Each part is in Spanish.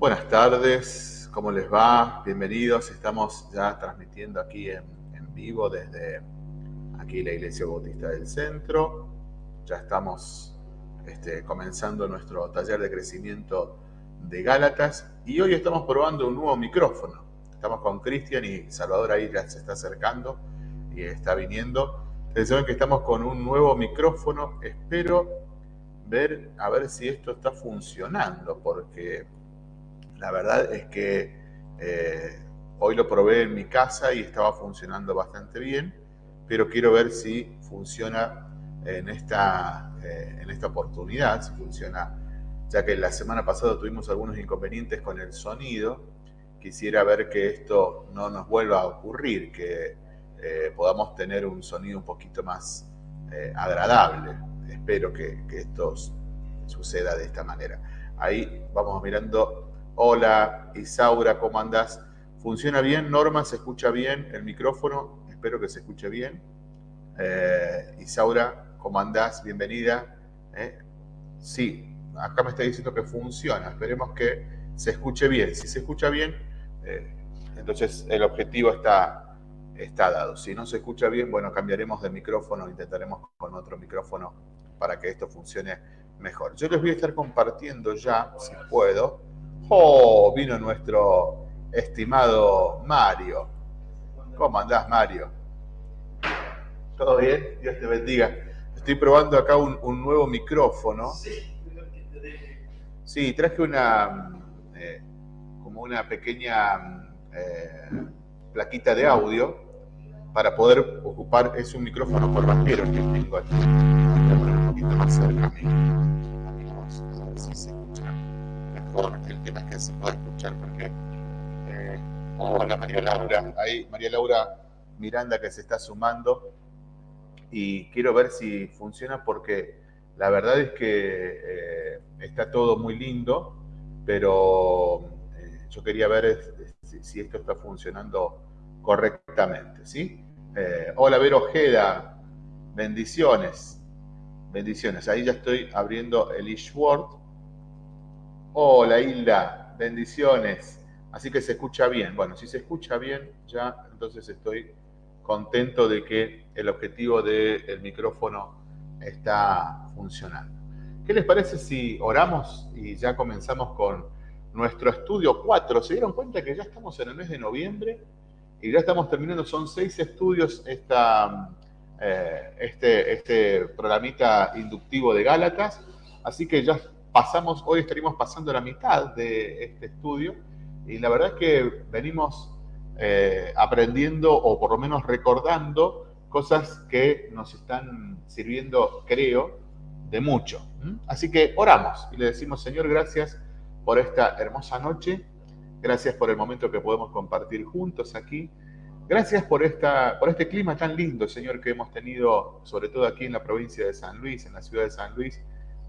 Buenas tardes, ¿cómo les va? Bienvenidos, estamos ya transmitiendo aquí en, vivo desde aquí la Iglesia Bautista del Centro. Ya estamos este, comenzando nuestro taller de crecimiento de Gálatas y hoy estamos probando un nuevo micrófono. Estamos con Cristian y Salvador ahí ya se está acercando y está viniendo. Ustedes saben que estamos con un nuevo micrófono. Espero ver a ver si esto está funcionando porque la verdad es que eh, hoy lo probé en mi casa y estaba funcionando bastante bien, pero quiero ver si funciona en esta, eh, en esta oportunidad, si funciona, ya que la semana pasada tuvimos algunos inconvenientes con el sonido. Quisiera ver que esto no nos vuelva a ocurrir, que eh, podamos tener un sonido un poquito más agradable. Espero que esto suceda de esta manera. Ahí vamos mirando Hola, Isaura, ¿cómo andás? ¿Funciona bien? Norma, ¿se escucha bien el micrófono? Espero que se escuche bien. Eh, Isaura, ¿cómo andás? Bienvenida. Eh, sí, acá me está diciendo que funciona. Esperemos que se escuche bien. Si se escucha bien, eh, entonces el objetivo está, está dado. Si no se escucha bien, bueno, cambiaremos de micrófono, intentaremos con otro micrófono para que esto funcione mejor. Yo les voy a estar compartiendo ya, si puedo, Oh, vino nuestro estimado Mario. ¿Cómo andás, Mario? ¿Todo bien? Dios te bendiga. Estoy probando acá un, nuevo micrófono. Sí, traje una, eh, como una pequeña eh, plaquita de audio para poder ocupar, es un micrófono por bajero que tengo aquí. Voy a poner un poquito más cerca a mí. A ver si se el tema que se puede escuchar porque eh, hola María Laura ahí María Laura Miranda que se está sumando y quiero ver si funciona porque la verdad es que eh, está todo muy lindo pero eh, yo quería ver si, esto está funcionando correctamente ¿sí? hola Vero Ojeda bendiciones bendiciones ahí ya estoy abriendo el eSword Hola Hilda, bendiciones. Así que se escucha bien. Bueno, si se escucha bien, ya entonces estoy contento de que el objetivo del micrófono está funcionando. ¿Qué les parece si oramos y ya comenzamos con nuestro estudio 4? ¿Se dieron cuenta que ya estamos en el mes de noviembre y ya estamos terminando? Son seis estudios esta, eh, este, este programita inductivo de Gálatas. Así que ya pasamos, hoy estaríamos pasando la mitad de este estudio y la verdad es que venimos eh, aprendiendo o por lo menos recordando cosas que nos están sirviendo, creo, de mucho. Así que oramos y le decimos, Señor, gracias por esta hermosa noche, gracias por el momento que podemos compartir juntos aquí, gracias por, esta, por este clima tan lindo, Señor, que hemos tenido, sobre todo aquí en la provincia de San Luis, en la ciudad de San Luis,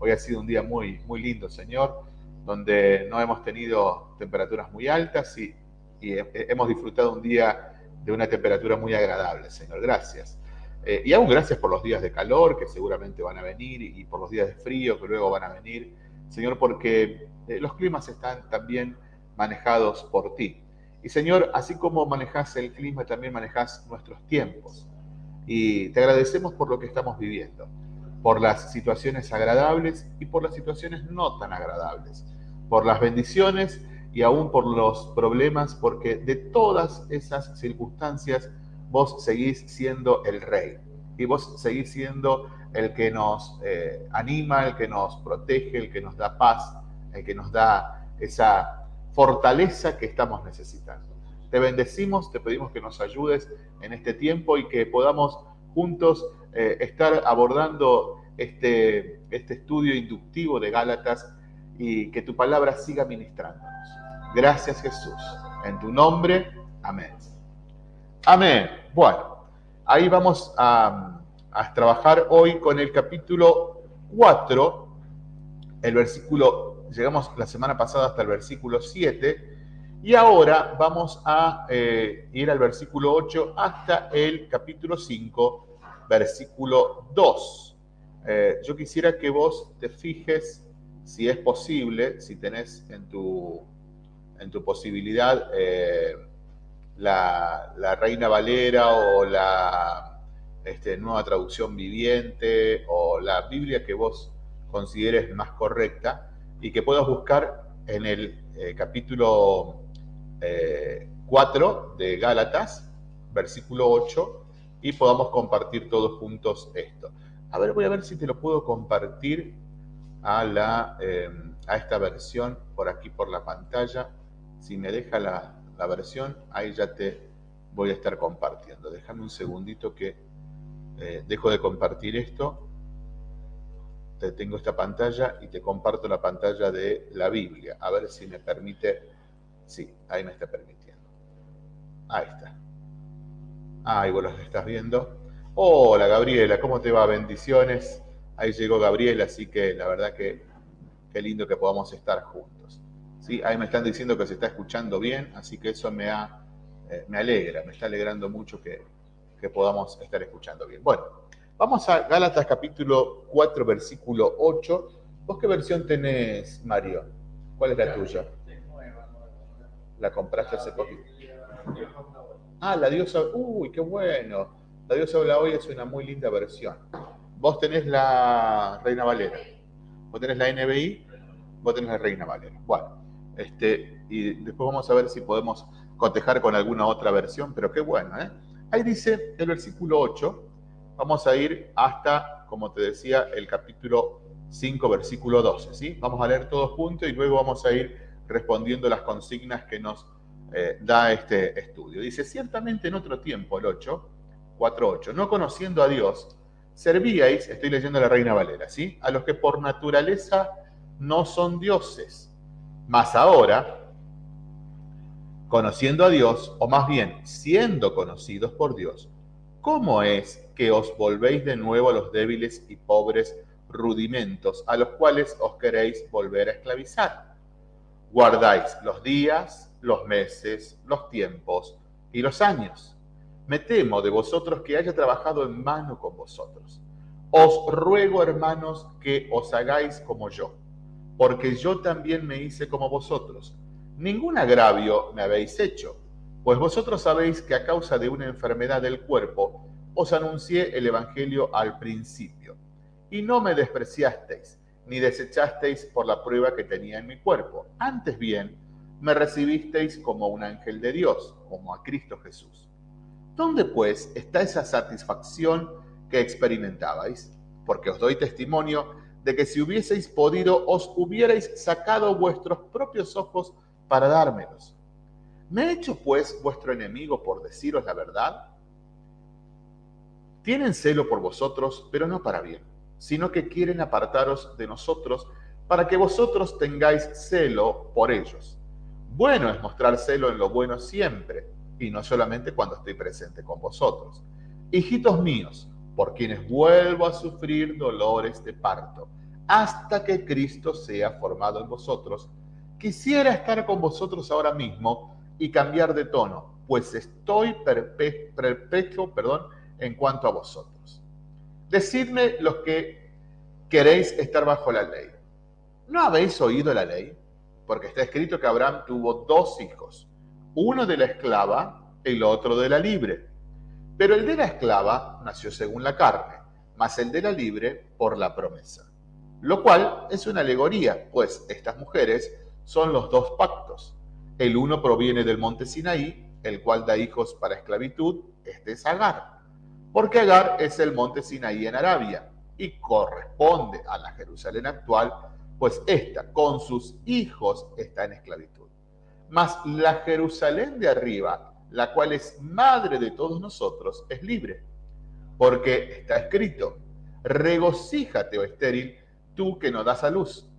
Hoy ha sido un día muy, muy lindo, Señor, donde no hemos tenido temperaturas muy altas y, hemos disfrutado un día de una temperatura muy agradable, Señor. Gracias. Eh, y aún gracias por los días de calor que seguramente van a venir y, por los días de frío que luego van a venir, Señor, porque eh, los climas están también manejados por ti. Y Señor, así como manejas el clima, también manejas nuestros tiempos. Y te agradecemos por lo que estamos viviendo por las situaciones agradables y por las situaciones no tan agradables, por las bendiciones y aún por los problemas, porque de todas esas circunstancias vos seguís siendo el rey y vos seguís siendo el que nos eh, anima, el que nos protege, el que nos da paz, el que nos da esa fortaleza que estamos necesitando. Te bendecimos, te pedimos que nos ayudes en este tiempo y que podamos juntos eh, estar abordando este, este estudio inductivo de Gálatas y que tu palabra siga ministrándonos. Gracias Jesús. En tu nombre, amén. Amén. Bueno, ahí vamos a, a trabajar hoy con el capítulo 4, el versículo, llegamos la semana pasada hasta el versículo 7, y ahora vamos a eh, ir al versículo 8 hasta el capítulo 5, versículo 2. Eh, yo quisiera que vos te fijes, si es posible, si tenés en tu, en tu posibilidad eh, la, Reina Valera o la este, nueva traducción viviente o la Biblia que vos consideres más correcta y que puedas buscar en el eh, capítulo 4 de Gálatas, versículo 8, y podamos compartir todos juntos esto. A ver, voy a ver si te lo puedo compartir a, la, em, a esta versión por aquí por la pantalla. Si me deja la, versión, ahí ya te voy a estar compartiendo. Déjame un segundito que eh, dejo de compartir esto. Te tengo esta pantalla y te comparto la pantalla de la Biblia. A ver si me permite. Sí, ahí me está permitiendo. Ahí está. Ahí vos los estás viendo. Hola Gabriela, ¿cómo te va? Bendiciones. Ahí llegó Gabriela, así que la verdad que qué lindo que podamos estar juntos. ¿Sí? Ahí me están diciendo que se está escuchando bien, así que eso me, ha, eh, me alegra, me está alegrando mucho que, que podamos estar escuchando bien. Bueno, vamos a Gálatas capítulo 4, versículo 8. ¿Vos qué versión tenés, Mario? ¿Cuál es la tuya? ¿La compraste hace poquito? Ah, la diosa. Uy, qué bueno. La diosa habla hoy es una muy linda versión. Vos tenés la Reina Valera. Vos tenés la NBI. Vos tenés la Reina Valera. Bueno, este, y después vamos a ver si podemos cotejar con alguna otra versión, pero qué bueno, ¿eh? Ahí dice el versículo 8. Vamos a ir hasta, como te decía, el capítulo 5, versículo 12, ¿sí? Vamos a leer todos juntos y luego vamos a ir respondiendo las consignas que nos eh, da este estudio. Dice, ciertamente en otro tiempo, el 8, 4.8, no conociendo a Dios, servíais, estoy leyendo la Reina Valera, ¿sí? A los que por naturaleza no son dioses. Mas ahora, conociendo a Dios, o más bien siendo conocidos por Dios, ¿cómo es que os volvéis de nuevo a los débiles y pobres rudimentos a los cuales os queréis volver a esclavizar? Guardáis los días, los meses, los tiempos y los años. Me temo de vosotros que haya trabajado en mano con vosotros. Os ruego, hermanos, que os hagáis como yo, porque yo también me hice como vosotros. Ningún agravio me habéis hecho, pues vosotros sabéis que a causa de una enfermedad del cuerpo os anuncié el Evangelio al principio, y no me despreciasteis, ni desechasteis por la prueba que tenía en mi cuerpo. Antes bien, me recibisteis como un ángel de Dios, como a Cristo Jesús. ¿Dónde pues está esa satisfacción que experimentabais? Porque os doy testimonio de que si hubieseis podido, os hubierais sacado vuestros propios ojos para dármelos. ¿Me he hecho pues vuestro enemigo por deciros la verdad? Tienen celo por vosotros, pero no para bien, sino que quieren apartaros de nosotros para que vosotros tengáis celo por ellos. Bueno es mostrar celo en lo bueno siempre, y no solamente cuando estoy presente con vosotros. Hijitos míos, por quienes vuelvo a sufrir dolores de parto, hasta que Cristo sea formado en vosotros, quisiera estar con vosotros ahora mismo y cambiar de tono, pues estoy perpetuo perdón, en cuanto a vosotros. Decidme los que queréis estar bajo la ley. ¿No habéis oído la ley? Porque está escrito que Abraham tuvo dos hijos, uno de la esclava el otro de la libre. Pero el de la esclava nació según la carne, mas el de la libre por la promesa. Lo cual es una alegoría, pues estas mujeres son los dos pactos. El uno proviene del monte Sinaí, el cual da hijos para esclavitud, este es Agar. Porque Agar es el monte Sinaí en Arabia y corresponde a la Jerusalén actual pues ésta con sus hijos está en esclavitud. Mas la Jerusalén de arriba, la cual es madre de todos nosotros, es libre. Porque está escrito, regocíjate, oh estéril, tú que no das a luz.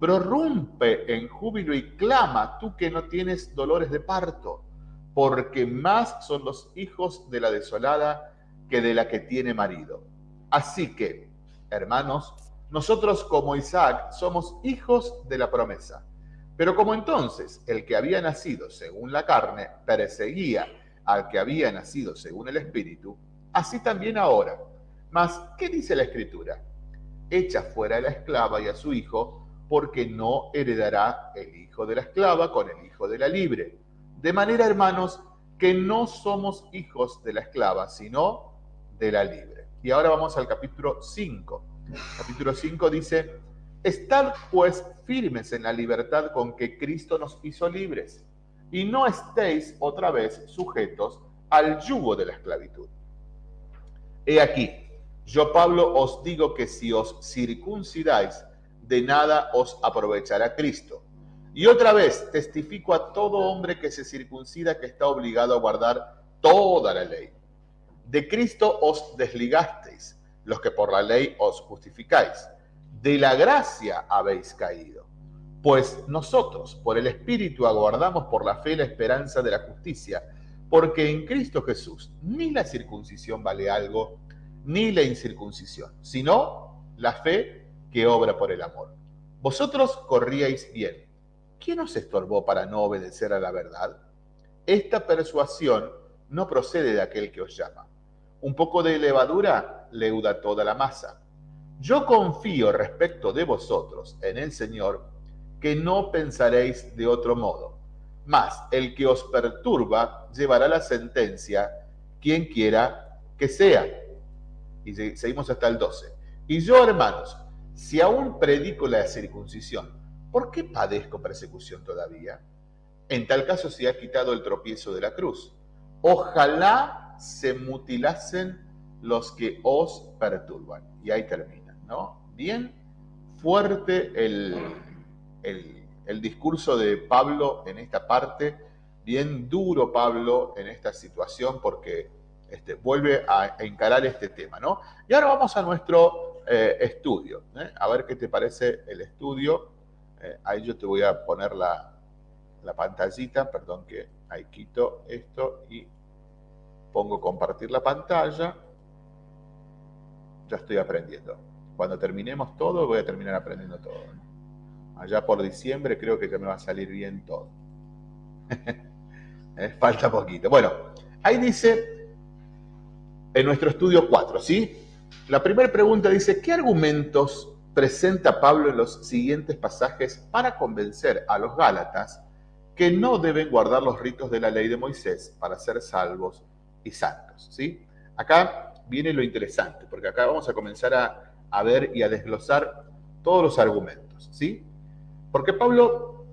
Prorrumpe en júbilo y clama, tú que no tienes dolores de parto, porque más son los hijos de la desolada que de la que tiene marido. Así que, hermanos, nosotros como Isaac somos hijos de la promesa. Pero como entonces el que había nacido según la carne perseguía al que había nacido según el Espíritu, así también ahora. Mas, ¿qué dice la Escritura? Echa fuera a la esclava y a su hijo, porque no heredará el hijo de la esclava con el hijo de la libre. De manera, hermanos, que no somos hijos de la esclava, sino de la libre. Y ahora vamos al capítulo 5. Capítulo 5 dice, Estad pues firmes en la libertad con que Cristo nos hizo libres, y no estéis otra vez sujetos al yugo de la esclavitud. He aquí, yo Pablo os digo que si os circuncidáis, de nada os aprovechará Cristo. Y otra vez testifico a todo hombre que se circuncida que está obligado a guardar toda la ley. De Cristo os desligasteis, los que por la ley os justificáis. De la gracia habéis caído. Pues nosotros, por el Espíritu, aguardamos por la fe la esperanza de la justicia, porque en Cristo Jesús ni la circuncisión vale algo, ni la incircuncisión, sino la fe que obra por el amor. Vosotros corríais bien. ¿Quién os estorbó para no obedecer a la verdad? Esta persuasión no procede de aquel que os llama. Un poco de levadura leuda toda la masa. Yo confío respecto de vosotros en el Señor que no pensaréis de otro modo. Mas el que os perturba llevará la sentencia, quien quiera que sea. Y seguimos hasta el 12. Y yo, hermanos, si aún predico la circuncisión, ¿por qué padezco persecución todavía? En tal caso se ha quitado el tropiezo de la cruz. Ojalá se mutilasen los que os perturban. Y ahí termina, ¿no? Bien fuerte el, el, discurso de Pablo en esta parte, bien duro Pablo en esta situación porque este, vuelve a, encarar este tema, ¿no? Y ahora vamos a nuestro eh, estudio. ¿eh? A ver qué te parece el estudio. Eh, ahí yo te voy a poner la, la pantallita, perdón que ahí quito esto y pongo compartir la pantalla. Ya estoy aprendiendo. Cuando terminemos todo, voy a terminar aprendiendo todo. Allá por diciembre creo que ya me va a salir bien todo. Falta poquito. Bueno, ahí dice en nuestro estudio 4, ¿sí? La primera pregunta dice, ¿qué argumentos presenta Pablo en los siguientes pasajes para convencer a los Gálatas que no deben guardar los ritos de la ley de Moisés para ser salvos y santos? ¿sí? Acá viene lo interesante, porque acá vamos a comenzar a, a ver y a desglosar todos los argumentos. ¿sí? Porque Pablo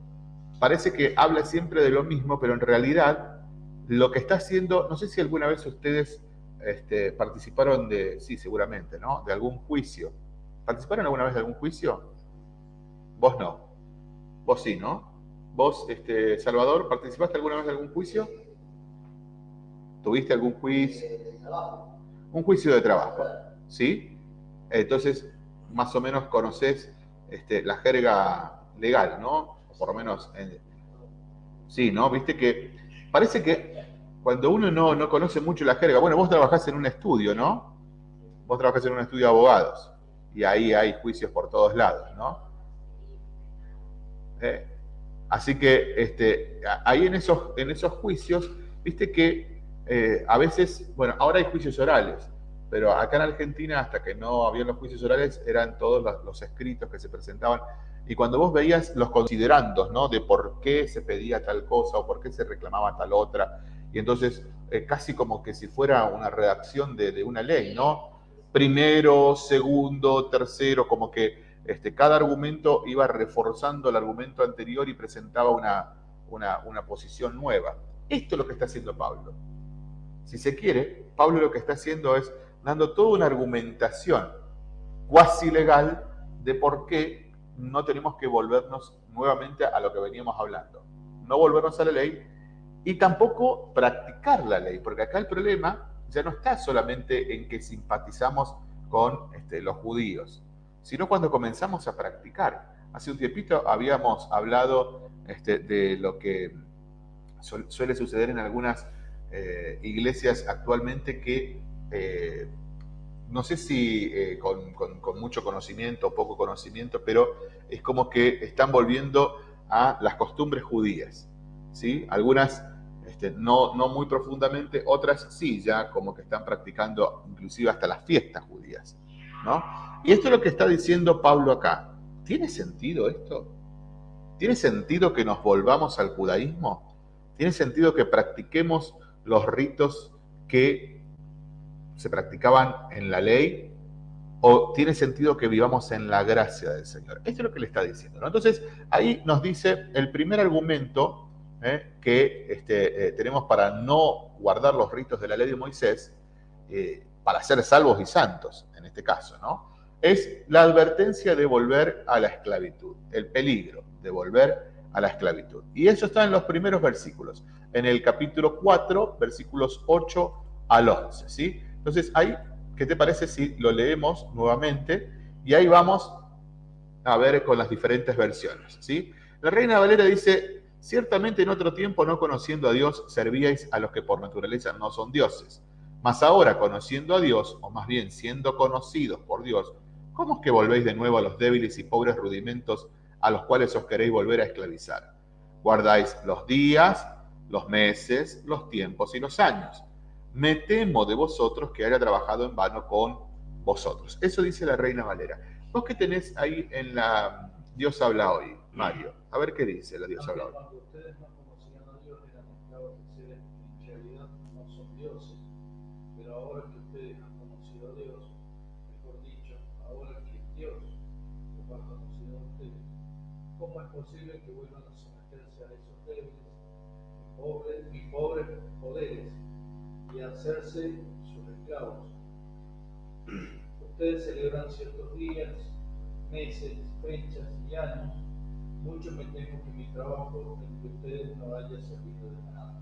parece que habla siempre de lo mismo, pero en realidad lo que está haciendo, no sé si alguna vez ustedes este, participaron de, sí, seguramente, ¿no? De algún juicio. ¿Participaron alguna vez de algún juicio? Vos no. Vos sí, ¿no? Vos, este, Salvador, ¿participaste alguna vez de algún juicio? ¿Tuviste algún juicio? Un juicio de trabajo, ¿sí? Entonces, más o menos conoces este, la jerga legal, ¿no? Por lo menos, sí, ¿no? Viste que parece que cuando uno no, no conoce mucho la jerga, bueno, vos trabajás en un estudio, ¿no? Vos trabajás en un estudio de abogados y ahí hay juicios por todos lados, ¿no? ¿Eh? Así que este, ahí en esos, en esos juicios, viste que eh, a veces, bueno, ahora hay juicios orales, pero acá en Argentina, hasta que no habían los juicios orales, eran todos los, los escritos que se presentaban. Y cuando vos veías los considerandos, ¿no? De por qué se pedía tal cosa o por qué se reclamaba tal otra, y entonces eh, casi como que si fuera una redacción de, una ley, ¿no? Primero, segundo, tercero, como que este, cada argumento iba reforzando el argumento anterior y presentaba una, una, posición nueva. Esto es lo que está haciendo Pablo. Si se quiere, Pablo lo que está haciendo es dando toda una argumentación cuasi legal de por qué no tenemos que volvernos nuevamente a lo que veníamos hablando. No volvernos a la ley, y tampoco practicar la ley, porque acá el problema ya no está solamente en que simpatizamos con este, los judíos, sino cuando comenzamos a practicar. Hace un tiempito habíamos hablado este, de lo que suele suceder en algunas eh, iglesias actualmente que eh, no sé si eh, con, con, mucho conocimiento o poco conocimiento, pero es como que están volviendo a las costumbres judías. ¿sí? Algunas este, no, no muy profundamente, otras sí, ya como que están practicando inclusive hasta las fiestas judías. ¿no? Y esto es lo que está diciendo Pablo acá. ¿tiene sentido esto? ¿Tiene sentido que nos volvamos al judaísmo? ¿Tiene sentido que practiquemos los ritos que se practicaban en la ley? ¿O tiene sentido que vivamos en la gracia del Señor? Esto es lo que le está diciendo. Entonces, ahí nos dice el primer argumento ¿eh? que este, eh, tenemos para no guardar los ritos de la ley de Moisés, eh, para ser salvos y santos, en este caso, ¿no? Es la advertencia de volver a la esclavitud, el peligro de volver a la esclavitud. Y eso está en los primeros versículos, en el capítulo 4, versículos 8 al 11, ¿sí? Entonces, ahí, ¿qué te parece si lo leemos nuevamente? Y ahí vamos a ver con las diferentes versiones, ¿sí? La Reina Valera dice, Ciertamente en otro tiempo, no conociendo a Dios, servíais a los que por naturaleza no son dioses. Mas ahora, conociendo a Dios, o más bien siendo conocidos por Dios, ¿cómo es que volvéis de nuevo a los débiles y pobres rudimentos a los cuales os queréis volver a esclavizar? Guardáis los días, los meses, los tiempos y los años. Me temo de vosotros que haya trabajado en vano con vosotros. Eso dice la Reina Valera. Vos que tenés ahí en la Dios habla hoy, Mario. A ver qué dice la Dios habla hoy. Cuando ustedes no ¿cómo es posible que vuelvan a someterse a esos débiles y pobres, y pobres poderes y a hacerse sus esclavos? Ustedes celebran ciertos días, meses, fechas y años mucho me temo que mi trabajo en que ustedes no haya servido de nada.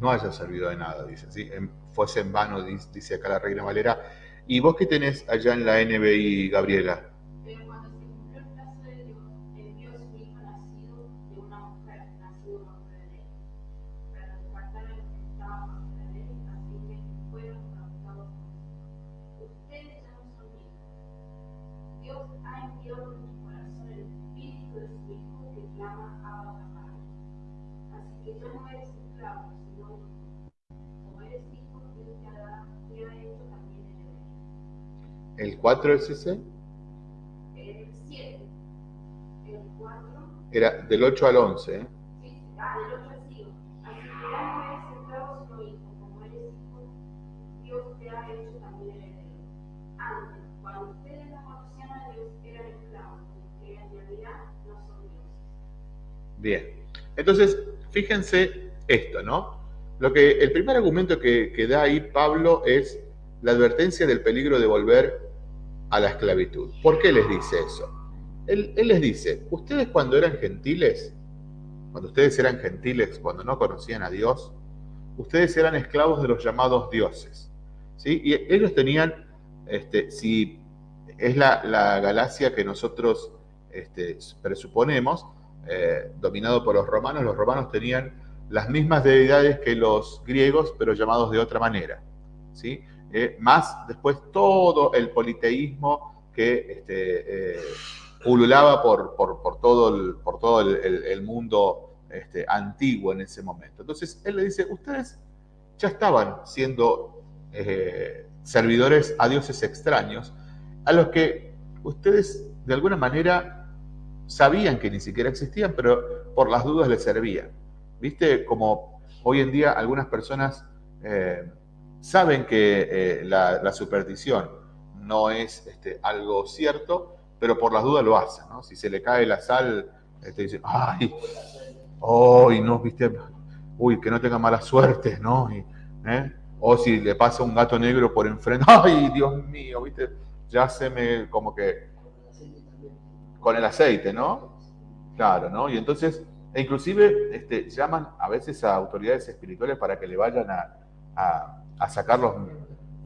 No haya servido de nada, dice. ¿sí? Fuese en vano, dice acá la Reina Valera. ¿Y vos qué tenés allá en la NBI, Gabriela? 4 es ese? El 7. El 4. Era del 8 al 11, ¿eh? Sí, ah, del 8 al 5. Así que ya no eres esclavo sino hijo. Como eres hijo, Dios te ha hecho también heredero. Antes, cuando ustedes no conocían a Dios, eran esclavos, porque en realidad no son dioses. Bien. Entonces, fíjense esto, ¿no? Lo que, el primer argumento que, que da ahí Pablo es la advertencia del peligro de volver a la esclavitud. ¿Por qué les dice eso? Él, les dice, ustedes cuando eran gentiles, cuando ustedes eran gentiles, cuando no conocían a Dios, ustedes eran esclavos de los llamados dioses. ¿sí? Y ellos tenían, este, si es la, galaxia que nosotros este, presuponemos, eh, dominado por los romanos, los romanos tenían las mismas deidades que los griegos, pero llamados de otra manera. ¿sí? Eh, más después todo el politeísmo que este, eh, pululaba por, por, todo, el, por todo el, mundo este, antiguo en ese momento. Entonces él le dice, ustedes ya estaban siendo eh, servidores a dioses extraños, a los que ustedes de alguna manera sabían que ni siquiera existían, pero por las dudas les servían. ¿Viste? Como hoy en día algunas personas saben que eh, la, superstición no es este, algo cierto, pero por las dudas lo hacen, ¿no? Si se le cae la sal, te este, dicen, ay, hoy no, viste, uy, que no tenga mala suerte, ¿no? ¿eh? O si le pasa un gato negro por enfrente, ay, Dios mío, viste, ya se me, como que, con el aceite, ¿no? Claro, ¿no? Y entonces, e inclusive este, llaman a veces a autoridades espirituales para que le vayan a sacarlos,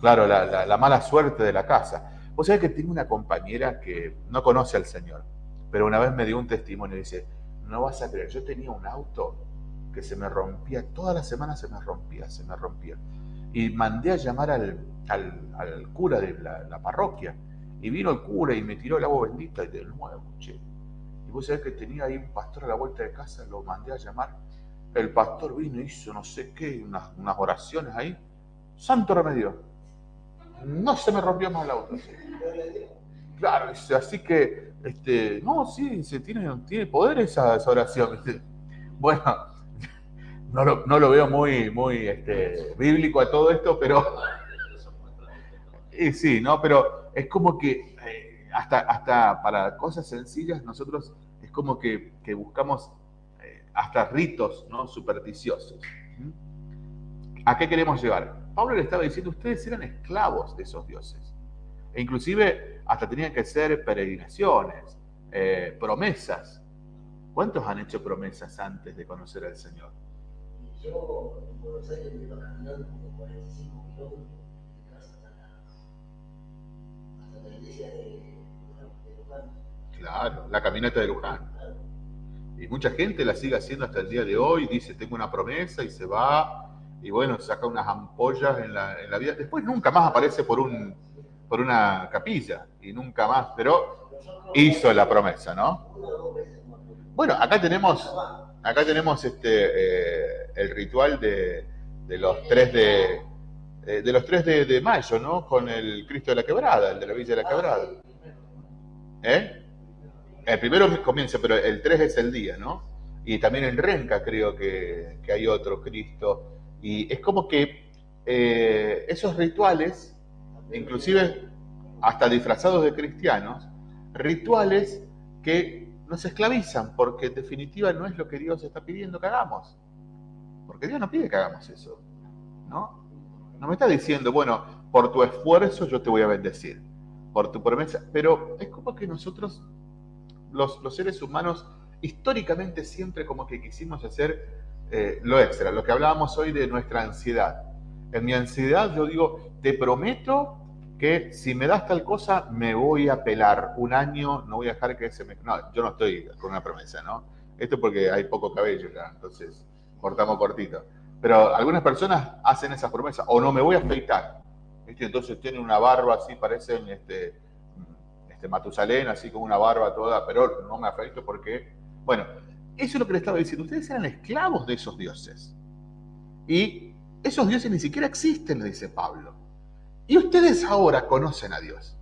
claro, la, mala suerte de la casa. Vos sabés que tengo una compañera que no conoce al Señor, pero una vez me dio un testimonio y dice, no vas a creer, yo tenía un auto que se me rompía, toda la semana se me rompía, se me rompía. Y mandé a llamar al, al, cura de la, parroquia. Y vino el cura y me tiró el agua bendita y de nuevo, che. Y vos sabés que tenía ahí un pastor a la vuelta de casa, lo mandé a llamar. El pastor vino, hizo no sé qué, unas, unas oraciones ahí santo remedio. No se me rompió más el auto. Claro, así que, este, no, sí, se tiene, tiene poder esa, esa oración. Bueno, no lo, no lo veo muy, muy este, bíblico a todo esto, pero y sí, ¿no? Pero es como que eh, hasta, hasta para cosas sencillas nosotros es como que, buscamos eh, hasta ritos ¿no? supersticiosos. ¿Mm? ¿A qué queremos llegar? Pablo le estaba diciendo, ustedes eran esclavos de esos dioses. E inclusive hasta tenían que ser peregrinaciones, eh, promesas. ¿Cuántos han hecho promesas antes de conocer al Señor? Yo en Buenos Aires me iba caminando como 45 kilómetros de mi casa hasta la, hasta la iglesia de, de Luján. Claro, la caminata de Luján. Claro. Y mucha gente la sigue haciendo hasta el día de hoy, dice, tengo una promesa y se va, y bueno, saca unas ampollas en la, en la vida. Después nunca más aparece por, un, por una capilla, y nunca más, pero hizo la promesa, ¿no? Bueno, acá tenemos, acá tenemos este, eh, el ritual de, de los tres de, eh, de los tres de, mayo, ¿no? Con el Cristo de la Quebrada, el de la Villa de la Quebrada. ¿Eh? El primero comienza, pero el 3 es el día, ¿no? Y también en Renca creo que, que hay otro Cristo. Y es como que eh, esos rituales, inclusive hasta disfrazados de cristianos, rituales que nos esclavizan, porque en definitiva no es lo que Dios está pidiendo que hagamos. Porque Dios no pide que hagamos eso, ¿no? No me está diciendo, bueno, por tu esfuerzo yo te voy a bendecir, por tu promesa, pero es como que nosotros, los, los seres humanos, históricamente siempre como que quisimos hacer eh, lo extra, lo que hablábamos hoy de nuestra ansiedad. En mi ansiedad yo digo, te prometo que si me das tal cosa me voy a pelar un año, no voy a dejar que se me... No, yo no estoy con una promesa, ¿no? Esto porque hay poco cabello entonces cortamos cortito. Pero algunas personas hacen esas promesas, o no me voy a afeitar. ¿viste? Entonces tienen una barba así, parecen este, este Matusalén, así con una barba toda, pero no me afeito porque... Bueno, eso es lo que le estaba diciendo. Ustedes eran esclavos de esos dioses. Y esos dioses ni siquiera existen, le dice Pablo. Y ustedes ahora conocen a Dios.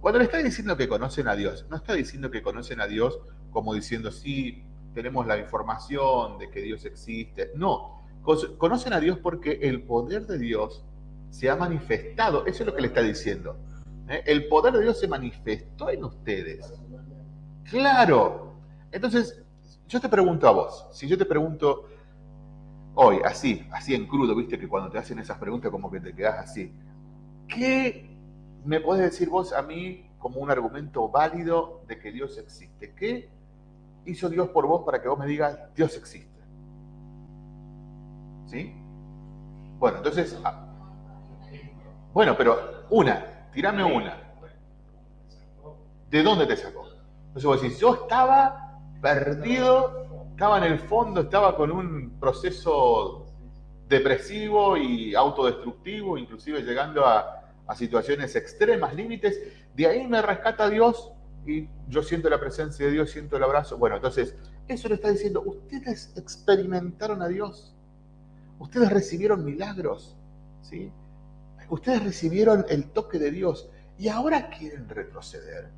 Cuando le está diciendo que conocen a Dios, no está diciendo que conocen a Dios como diciendo, sí, tenemos la información de que Dios existe. No, conocen a Dios porque el poder de Dios se ha manifestado. Eso es lo que le está diciendo. ¿eh? El poder de Dios se manifestó en ustedes. Claro. Entonces, yo te pregunto a vos, si yo te pregunto hoy, así, así en crudo, viste que cuando te hacen esas preguntas como que te quedas así, ¿qué me podés decir vos a mí como un argumento válido de que Dios existe? ¿Qué hizo Dios por vos para que vos me digas, Dios existe? ¿Sí? Bueno, entonces, ah, bueno, pero una, tirame una. ¿De dónde te sacó? Entonces vos decís, yo estaba perdido, estaba en el fondo, estaba con un proceso depresivo y autodestructivo, inclusive llegando a, situaciones extremas, límites. De ahí me rescata Dios y yo siento la presencia de Dios, siento el abrazo. Bueno, entonces, eso le está diciendo, ustedes experimentaron a Dios, ustedes recibieron milagros, ¿sí? Ustedes recibieron el toque de Dios y ahora quieren retroceder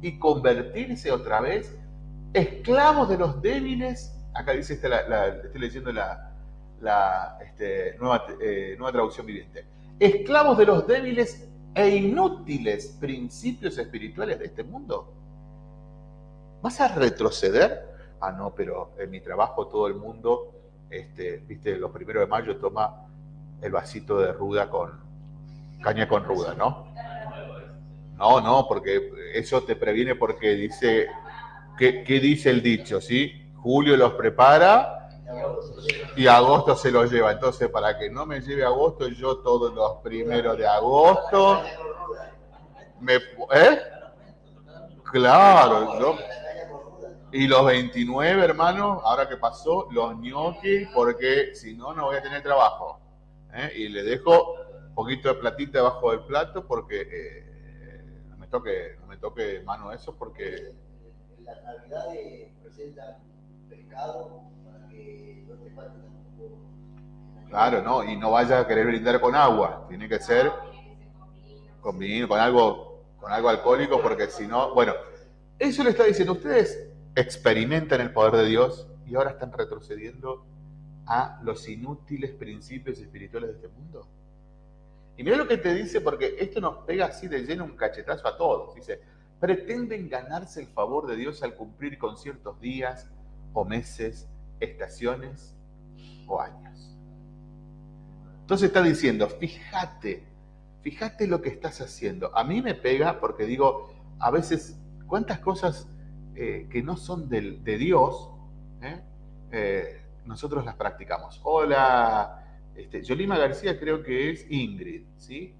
y convertirse otra vez esclavos de los débiles. Acá dice, esta, la, estoy leyendo la, este, nueva, eh, nueva traducción viviente. Esclavos de los débiles e inútiles principios espirituales de este mundo. ¿Vas a retroceder? Ah, no, pero en mi trabajo todo el mundo, este, viste, los primeros de mayo toma el vasito de ruda con caña con ruda, ¿no? No, no, porque eso te previene porque dice, ¿qué, dice el dicho? ¿Sí? Julio los prepara y agosto se los lleva. Entonces, para que no me lleve agosto, yo todos los primeros de agosto. ¿Eh? Claro, yo... Y los 29, hermano, ahora que pasó, los gnocchi, porque si no, no voy a tener trabajo. ¿eh? Y le dejo un poquito de platita debajo del plato porque eh, no me toque, no me toque mano eso porque Las navidades presentan pescado para que no te falte tampoco. claro, no, y no vaya a querer brindar con agua, tiene que ser con vino, con algo con algo alcohólico, porque si no, bueno, eso le está diciendo, ustedes experimentan el poder de Dios y ahora están retrocediendo a los inútiles principios espirituales de este mundo. Y mira lo que te dice, porque esto nos pega así de lleno un cachetazo a todos. Dice, pretenden ganarse el favor de Dios al cumplir con ciertos días o meses, estaciones o años. Entonces está diciendo, fíjate, fíjate lo que estás haciendo. A mí me pega porque digo, a veces, cuántas cosas eh, que no son de Dios, ¿eh? Eh, nosotros las practicamos. Hola, este, Yolima García creo que es Ingrid, ¿sí?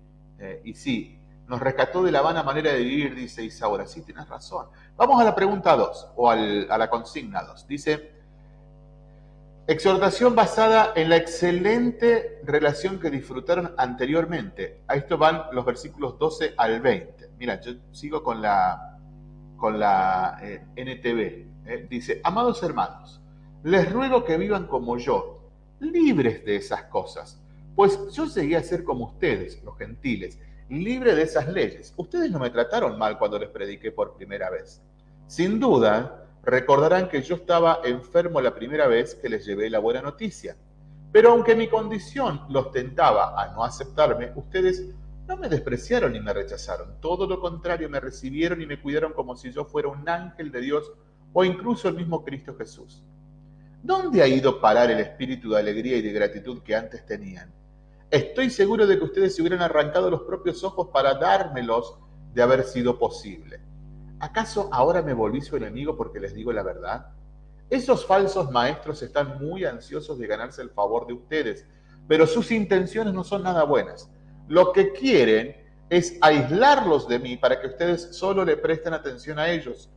y sí, nos rescató de la vana manera de vivir, dice Isaura. Sí, tienes razón. Vamos a la pregunta 2, o a la consigna 2. Dice, Exhortación basada en la excelente relación que disfrutaron anteriormente. A esto van los versículos 12 al 20. Mira, yo sigo con la, con la eh, NTV. Eh. Dice, amados hermanos, les ruego que vivan como yo, libres de esas cosas, pues yo llegué a ser como ustedes, los gentiles, libre de esas leyes. Ustedes no me trataron mal cuando les prediqué por primera vez. Sin duda, Recordarán que yo estaba enfermo la primera vez que les llevé la buena noticia. Pero aunque mi condición los tentaba a no aceptarme, ustedes no me despreciaron ni me rechazaron. Todo lo contrario, me recibieron y me cuidaron como si yo fuera un ángel de Dios o incluso el mismo Cristo Jesús. ¿Dónde ha ido parar el espíritu de alegría y de gratitud que antes tenían? Estoy seguro de que ustedes se hubieran arrancado los propios ojos para dármelos de haber sido posible. ¿Acaso ahora me volví su enemigo porque les digo la verdad? Esos falsos maestros están muy ansiosos de ganarse el favor de ustedes, pero sus intenciones no son nada buenas. Lo que quieren es aislarlos de mí para que ustedes solo le presten atención a ellos.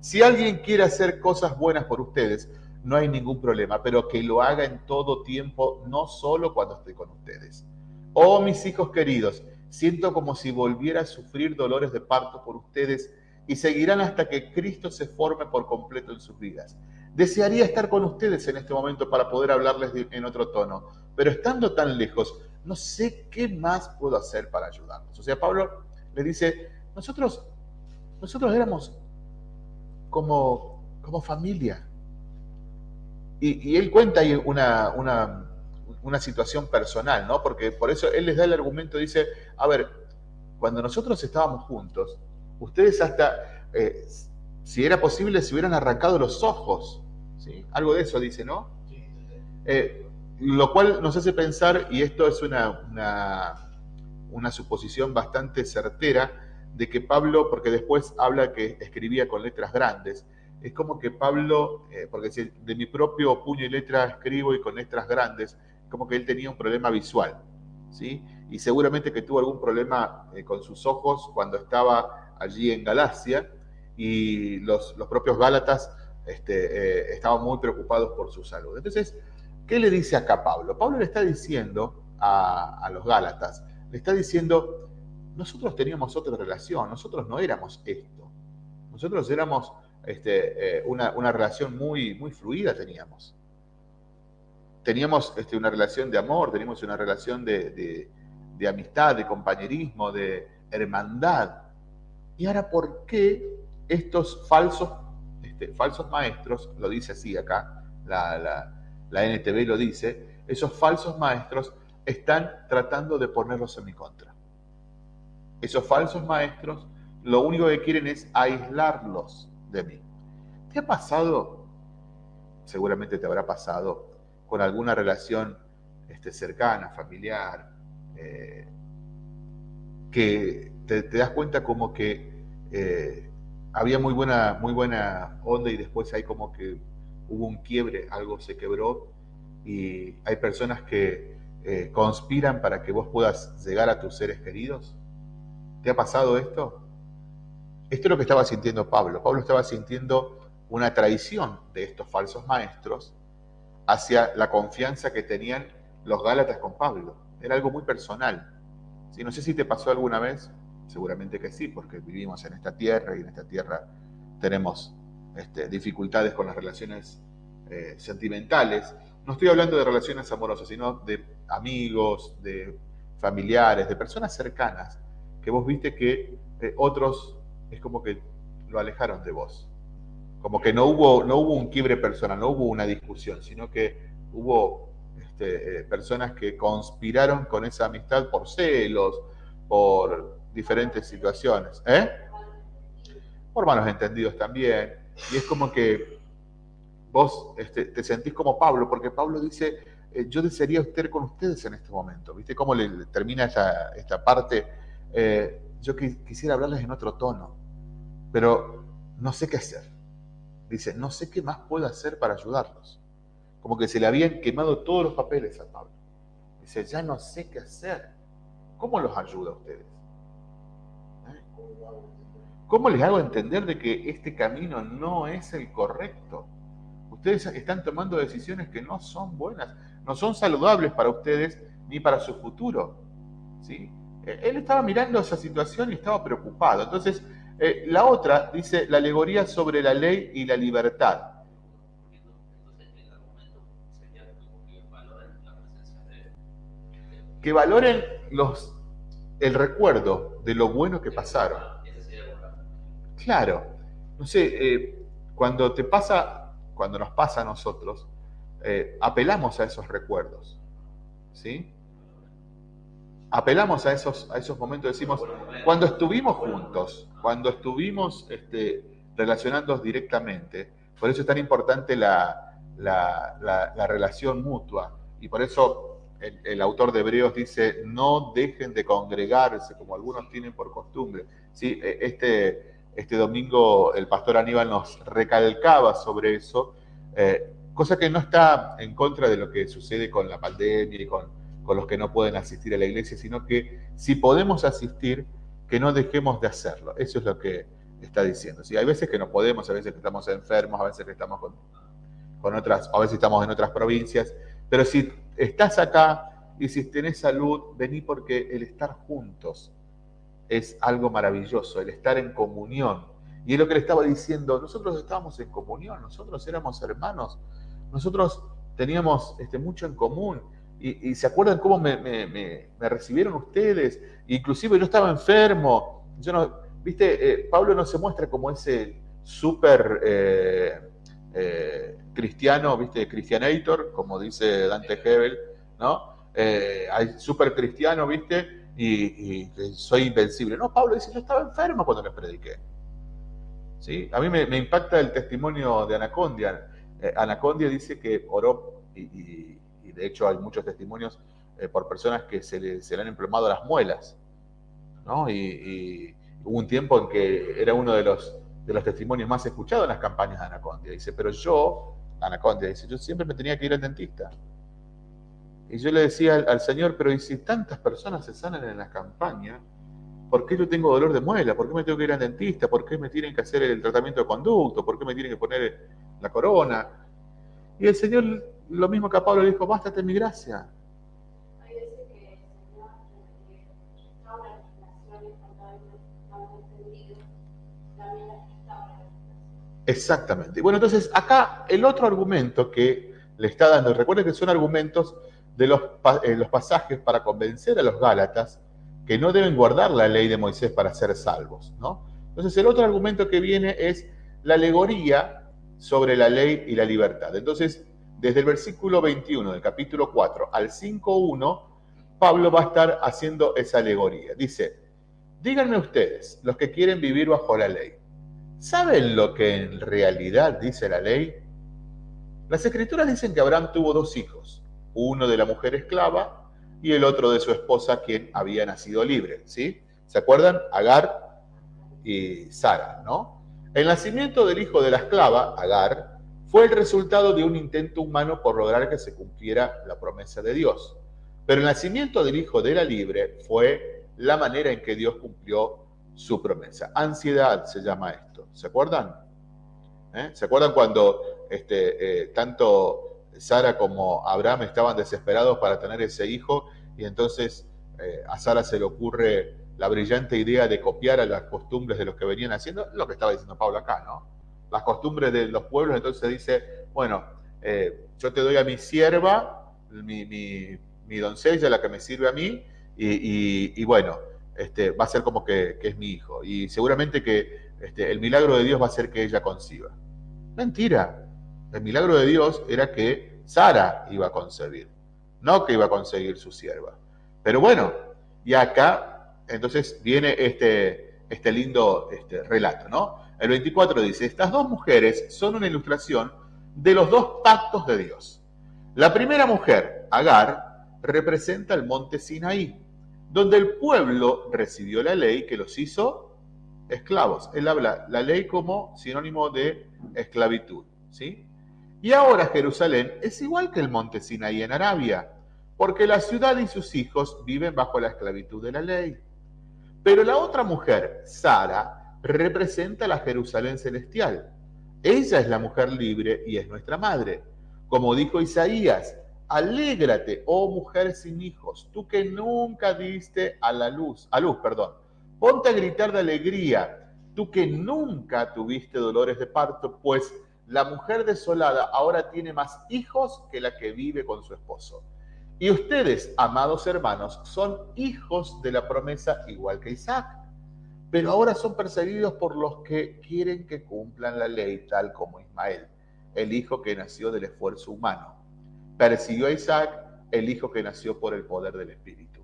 Si alguien quiere hacer cosas buenas por ustedes, no hay ningún problema, pero que lo haga en todo tiempo, no solo cuando estoy con ustedes. Oh, mis hijos queridos, siento como si volviera a sufrir dolores de parto por ustedes y seguirán hasta que Cristo se forme por completo en sus vidas. Desearía estar con ustedes en este momento para poder hablarles en otro tono, pero estando tan lejos, no sé qué más puedo hacer para ayudarlos. O sea, Pablo le dice, nosotros, nosotros éramos como, como familia. Y, él cuenta ahí una, una, una situación personal, ¿no? Porque por eso él les da el argumento, dice, a ver, cuando nosotros estábamos juntos, ustedes hasta, eh, si era posible, se hubieran arrancado los ojos. ¿sí? Algo de eso dice, ¿no? Eh, lo cual nos hace pensar, y esto es una, una, suposición bastante certera, de que Pablo, porque después habla que escribía con letras grandes, es como que Pablo, eh, porque si de mi propio puño y letra escribo y con letras grandes, como que él tenía un problema visual, ¿sí? Y seguramente que tuvo algún problema con sus ojos cuando estaba allí en Galacia y los, propios Gálatas este, eh, estaban muy preocupados por su salud. Entonces, ¿qué le dice acá Pablo? Pablo le está diciendo a, los Gálatas, le está diciendo, nosotros teníamos otra relación, nosotros no éramos esto, nosotros éramos este, eh, una, relación muy, muy fluida teníamos. Teníamos este, una relación de amor, teníamos una relación de amistad, de compañerismo, de hermandad. Y ahora, ¿por qué estos falsos, este, falsos maestros, lo dice así acá, la, la, NTV lo dice, esos falsos maestros están tratando de ponerlos en mi contra? Esos falsos maestros lo único que quieren es aislarlos de mí. ¿Te ha pasado? Seguramente te habrá pasado con alguna relación este, cercana, familiar, eh, que te, das cuenta como que eh, había muy buena, muy buena onda y después hay como que hubo un quiebre, algo se quebró y hay personas que eh, conspiran para que vos puedas llegar a tus seres queridos. ¿Te ha pasado esto? Esto es lo que estaba sintiendo Pablo. Pablo estaba sintiendo una traición de estos falsos maestros hacia la confianza que tenían los Gálatas con Pablo. Era algo muy personal. No sé si te pasó alguna vez, seguramente que sí, porque vivimos en esta tierra y en esta tierra tenemos este, dificultades con las relaciones eh, sentimentales. No estoy hablando de relaciones amorosas, sino de amigos, de familiares, de personas cercanas, que vos viste que eh, otros es como que lo alejaron de vos. Como que no hubo, no hubo un quiebre personal, no hubo una discusión, sino que hubo este, eh, personas que conspiraron con esa amistad por celos, por diferentes situaciones. ¿eh? Por malos entendidos también. Y es como que vos este, te sentís como Pablo, porque Pablo dice, eh, yo desearía estar con ustedes en este momento. ¿Viste cómo le, termina esta, parte? Yo quisiera hablarles en otro tono, pero no sé qué hacer. Dice, no sé qué más puedo hacer para ayudarlos. Como que se le habían quemado todos los papeles a Pablo. Dice, ya no sé qué hacer. ¿Cómo los ayuda a ustedes? ¿Eh? ¿Cómo les hago entender de que este camino no es el correcto? Ustedes están tomando decisiones que no son buenas, no son saludables para ustedes ni para su futuro. ¿sí? Eh, él estaba mirando esa situación y estaba preocupado. Entonces, eh, la otra dice la alegoría sobre la ley y la libertad. Que valoren los, el recuerdo de lo bueno que pasaron. Claro. No sé, eh, cuando te pasa, cuando nos pasa a nosotros, apelamos a esos recuerdos. ¿Sí? Apelamos a esos, a esos momentos, decimos, cuando estuvimos juntos, cuando estuvimos este, relacionándonos directamente, por eso es tan importante la, relación mutua. Y por eso el, autor de Hebreos dice, no dejen de congregarse como algunos tienen por costumbre. ¿Sí? E, este, este domingo el pastor Aníbal nos recalcaba sobre eso, eh, cosa que no está en contra de lo que sucede con la pandemia y con con los que no pueden asistir a la iglesia, sino que si podemos asistir, que no dejemos de hacerlo. Eso es lo que está diciendo. ¿sí? Hay veces que no podemos, a veces que estamos enfermos, a veces que estamos con, con otras, a veces estamos en otras provincias, pero si estás acá y si tenés salud, vení porque el estar juntos es algo maravilloso, el estar en comunión. Y es lo que le estaba diciendo, nosotros estábamos en comunión, nosotros éramos hermanos, nosotros teníamos este, mucho en común y, se acuerdan cómo me, recibieron ustedes, inclusive yo estaba enfermo, yo no, viste, eh, Pablo no se muestra como ese súper eh, eh, cristiano, viste, cristianator, como dice Dante Hebel, ¿no? súper cristiano, viste, y, soy invencible. No, Pablo dice, yo estaba enfermo cuando les prediqué. ¿Sí? A mí me, impacta el testimonio de Anacondia. Anacondia dice que oró y de hecho hay muchos testimonios eh, por personas que se le, se le, han emplomado las muelas, ¿no? Y, hubo un tiempo en que era uno de los, de los testimonios más escuchados en las campañas de Anacondia. Dice, pero yo, Anacondia dice, yo siempre me tenía que ir al dentista. Y yo le decía al, Señor, pero ¿y si tantas personas se sanan en la campaña? ¿Por qué yo tengo dolor de muela? ¿Por qué me tengo que ir al dentista? ¿Por qué me tienen que hacer el tratamiento de conducto? ¿Por qué me tienen que poner la corona? Y el Señor lo mismo que a Pablo le dijo, bástate mi gracia. Exactamente. Bueno, entonces acá el otro argumento que le está dando, recuerden que son argumentos de los, eh, los pasajes para convencer a los Gálatas que no deben guardar la ley de Moisés para ser salvos, ¿no? Entonces el otro argumento que viene es la alegoría sobre la ley y la libertad. Entonces, desde el versículo 21 del capítulo 4 al 5.1, Pablo va a estar haciendo esa alegoría. Dice, díganme ustedes, los que quieren vivir bajo la ley, ¿saben lo que en realidad dice la ley? Las escrituras dicen que Abraham tuvo dos hijos, uno de la mujer esclava y el otro de su esposa, quien había nacido libre. ¿sí? ¿Se acuerdan? Agar y Sara, ¿no? El nacimiento del hijo de la esclava, Agar, fue el resultado de un intento humano por lograr que se cumpliera la promesa de Dios. Pero el nacimiento del Hijo de la Libre fue la manera en que Dios cumplió su promesa. Ansiedad se llama esto. ¿Se acuerdan? ¿Eh? ¿Se acuerdan cuando este, eh, tanto Sara como Abraham estaban desesperados para tener ese hijo y entonces eh, a Sara se le ocurre la brillante idea de copiar a las costumbres de los que venían haciendo? Lo que estaba diciendo Pablo acá, ¿no? Las costumbres de los pueblos, entonces dice, bueno, eh, yo te doy a mi sierva, mi, doncella, la que me sirve a mí, y, bueno, este, va a ser como que, es mi hijo. Y seguramente que este, el milagro de Dios va a ser que ella conciba. Mentira. El milagro de Dios era que Sara iba a concebir, no que iba a conseguir su sierva. Pero bueno, y acá entonces viene este, este lindo este, relato, ¿no? El 24 dice, estas dos mujeres son una ilustración de los dos pactos de Dios. La primera mujer, Agar, representa el monte Sinaí, donde el pueblo recibió la ley que los hizo esclavos. Él habla la ley como sinónimo de esclavitud, ¿sí? Y ahora Jerusalén es igual que el monte Sinaí en Arabia, porque la ciudad y sus hijos viven bajo la esclavitud de la ley. Pero la otra mujer, Sara, representa la Jerusalén celestial. Ella es la mujer libre y es nuestra madre. Como dijo Isaías, alégrate, oh mujer sin hijos, tú que nunca diste a la luz, a luz, perdón. Ponte a gritar de alegría, tú que nunca tuviste dolores de parto, pues la mujer desolada ahora tiene más hijos que la que vive con su esposo. Y ustedes, amados hermanos, son hijos de la promesa igual que Isaac. Pero ahora son perseguidos por los que quieren que cumplan la ley, tal como Ismael, el hijo que nació del esfuerzo humano. Persiguió a Isaac, el hijo que nació por el poder del Espíritu.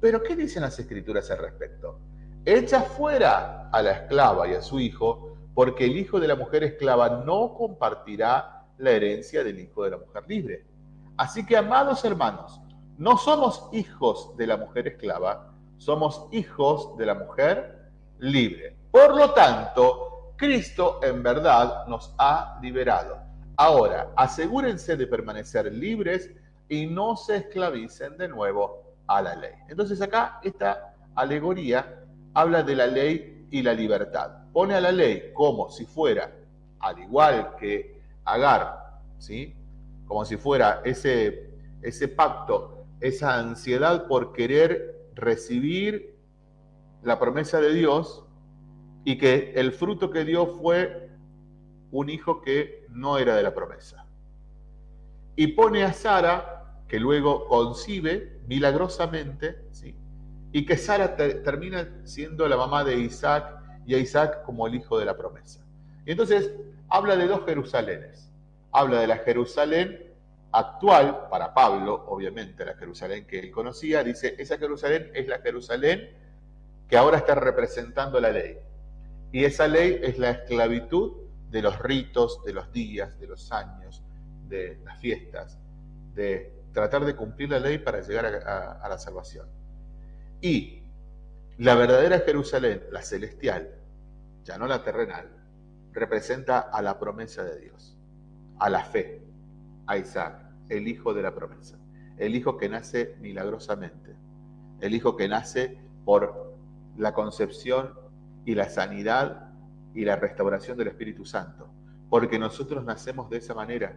Pero ¿qué dicen las escrituras al respecto? Echa fuera a la esclava y a su hijo, porque el hijo de la mujer esclava no compartirá la herencia del hijo de la mujer libre. Así que, amados hermanos, no somos hijos de la mujer esclava, somos hijos de la mujer libre. Por lo tanto, Cristo en verdad nos ha liberado. Ahora, asegúrense de permanecer libres y no se esclavicen de nuevo a la ley. Entonces acá esta alegoría habla de la ley y la libertad. Pone a la ley como si fuera, al igual que Agar, ¿sí? como si fuera ese, ese pacto, esa ansiedad por querer recibir la promesa de Dios y que el fruto que dio fue un hijo que no era de la promesa. Y pone a Sara, que luego concibe milagrosamente, ¿sí? y que Sara termina siendo la mamá de Isaac y a Isaac como el hijo de la promesa. Y entonces habla de dos Jerusalenes habla de la Jerusalén actual, para Pablo, obviamente la Jerusalén que él conocía, dice, esa Jerusalén es la Jerusalén que ahora está representando la ley. Y esa ley es la esclavitud de los ritos, de los días, de los años, de las fiestas, de tratar de cumplir la ley para llegar a, la salvación. Y la verdadera Jerusalén, la celestial, ya no la terrenal, representa a la promesa de Dios a la fe, a Isaac, el hijo de la promesa, el hijo que nace milagrosamente, el hijo que nace por la concepción y la sanidad y la restauración del Espíritu Santo, porque nosotros nacemos de esa manera.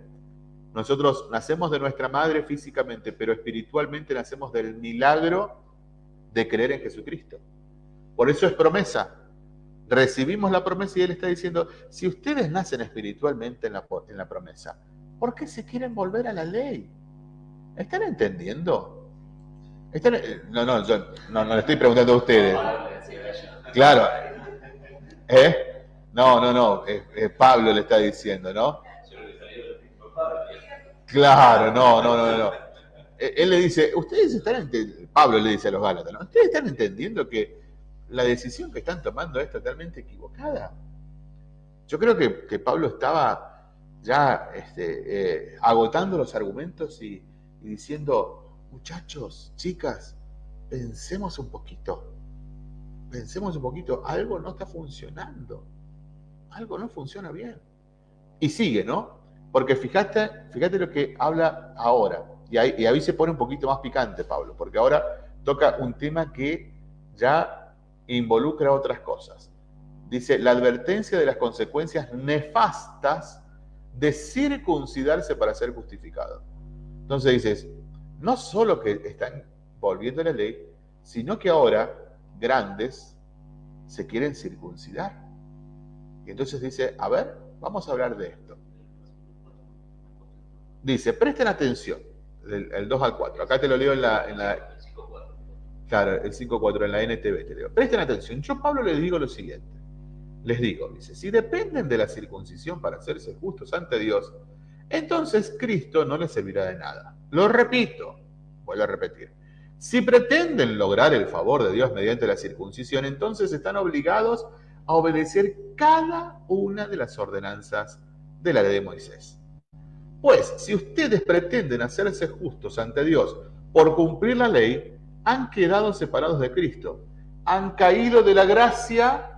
Nosotros nacemos de nuestra madre físicamente, pero espiritualmente nacemos del milagro de creer en Jesucristo. Por eso es promesa, recibimos la promesa y Él está diciendo, si ustedes nacen espiritualmente en la, en la promesa, ¿por qué se quieren volver a la ley? ¿Están entendiendo? no, no, yo no, no le estoy preguntando a ustedes. Claro. ¿Eh? No, no, no, Pablo le está diciendo, ¿no? Claro, no, no, no, no. Él le dice, ustedes están entendiendo, Pablo le dice a los Gálatas, ¿no? Ustedes están entendiendo que la decisión que están tomando es totalmente equivocada. Yo creo que, Pablo estaba ya este, eh, agotando los argumentos y, diciendo, muchachos, chicas, pensemos un poquito, pensemos un poquito, algo no está funcionando, algo no funciona bien. Y sigue, ¿no? Porque fíjate, fíjate lo que habla ahora, y ahí, y ahí se pone un poquito más picante Pablo, porque ahora toca un tema que ya involucra otras cosas. Dice, la advertencia de las consecuencias nefastas de circuncidarse para ser justificado. Entonces dices, no solo que están volviendo a la ley, sino que ahora grandes se quieren circuncidar. Y entonces dice, a ver, vamos a hablar de esto. Dice, presten atención, el, 2 al 4. Acá te lo leo en la, en la Claro, el 5.4 en la NTV te leo. Presten atención, yo Pablo les digo lo siguiente. Les digo, dice, si dependen de la circuncisión para hacerse justos ante Dios, entonces Cristo no les servirá de nada. Lo repito, vuelvo a repetir. Si pretenden lograr el favor de Dios mediante la circuncisión, entonces están obligados a obedecer cada una de las ordenanzas de la ley de Moisés. Pues si ustedes pretenden hacerse justos ante Dios por cumplir la ley, han quedado separados de Cristo, han caído de la gracia.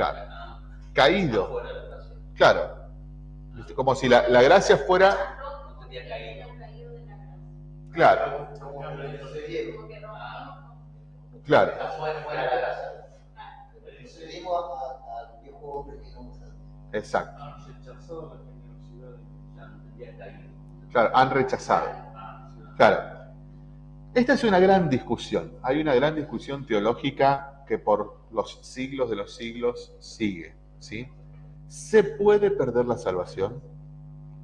Claro, caído. Claro, como si la, la gracia fuera... Claro. Claro. Exacto. Claro, han rechazado. Claro. Esta es una gran discusión. Hay una gran discusión teológica que por los siglos de los siglos sigue. ¿sí? ¿Se puede perder la salvación?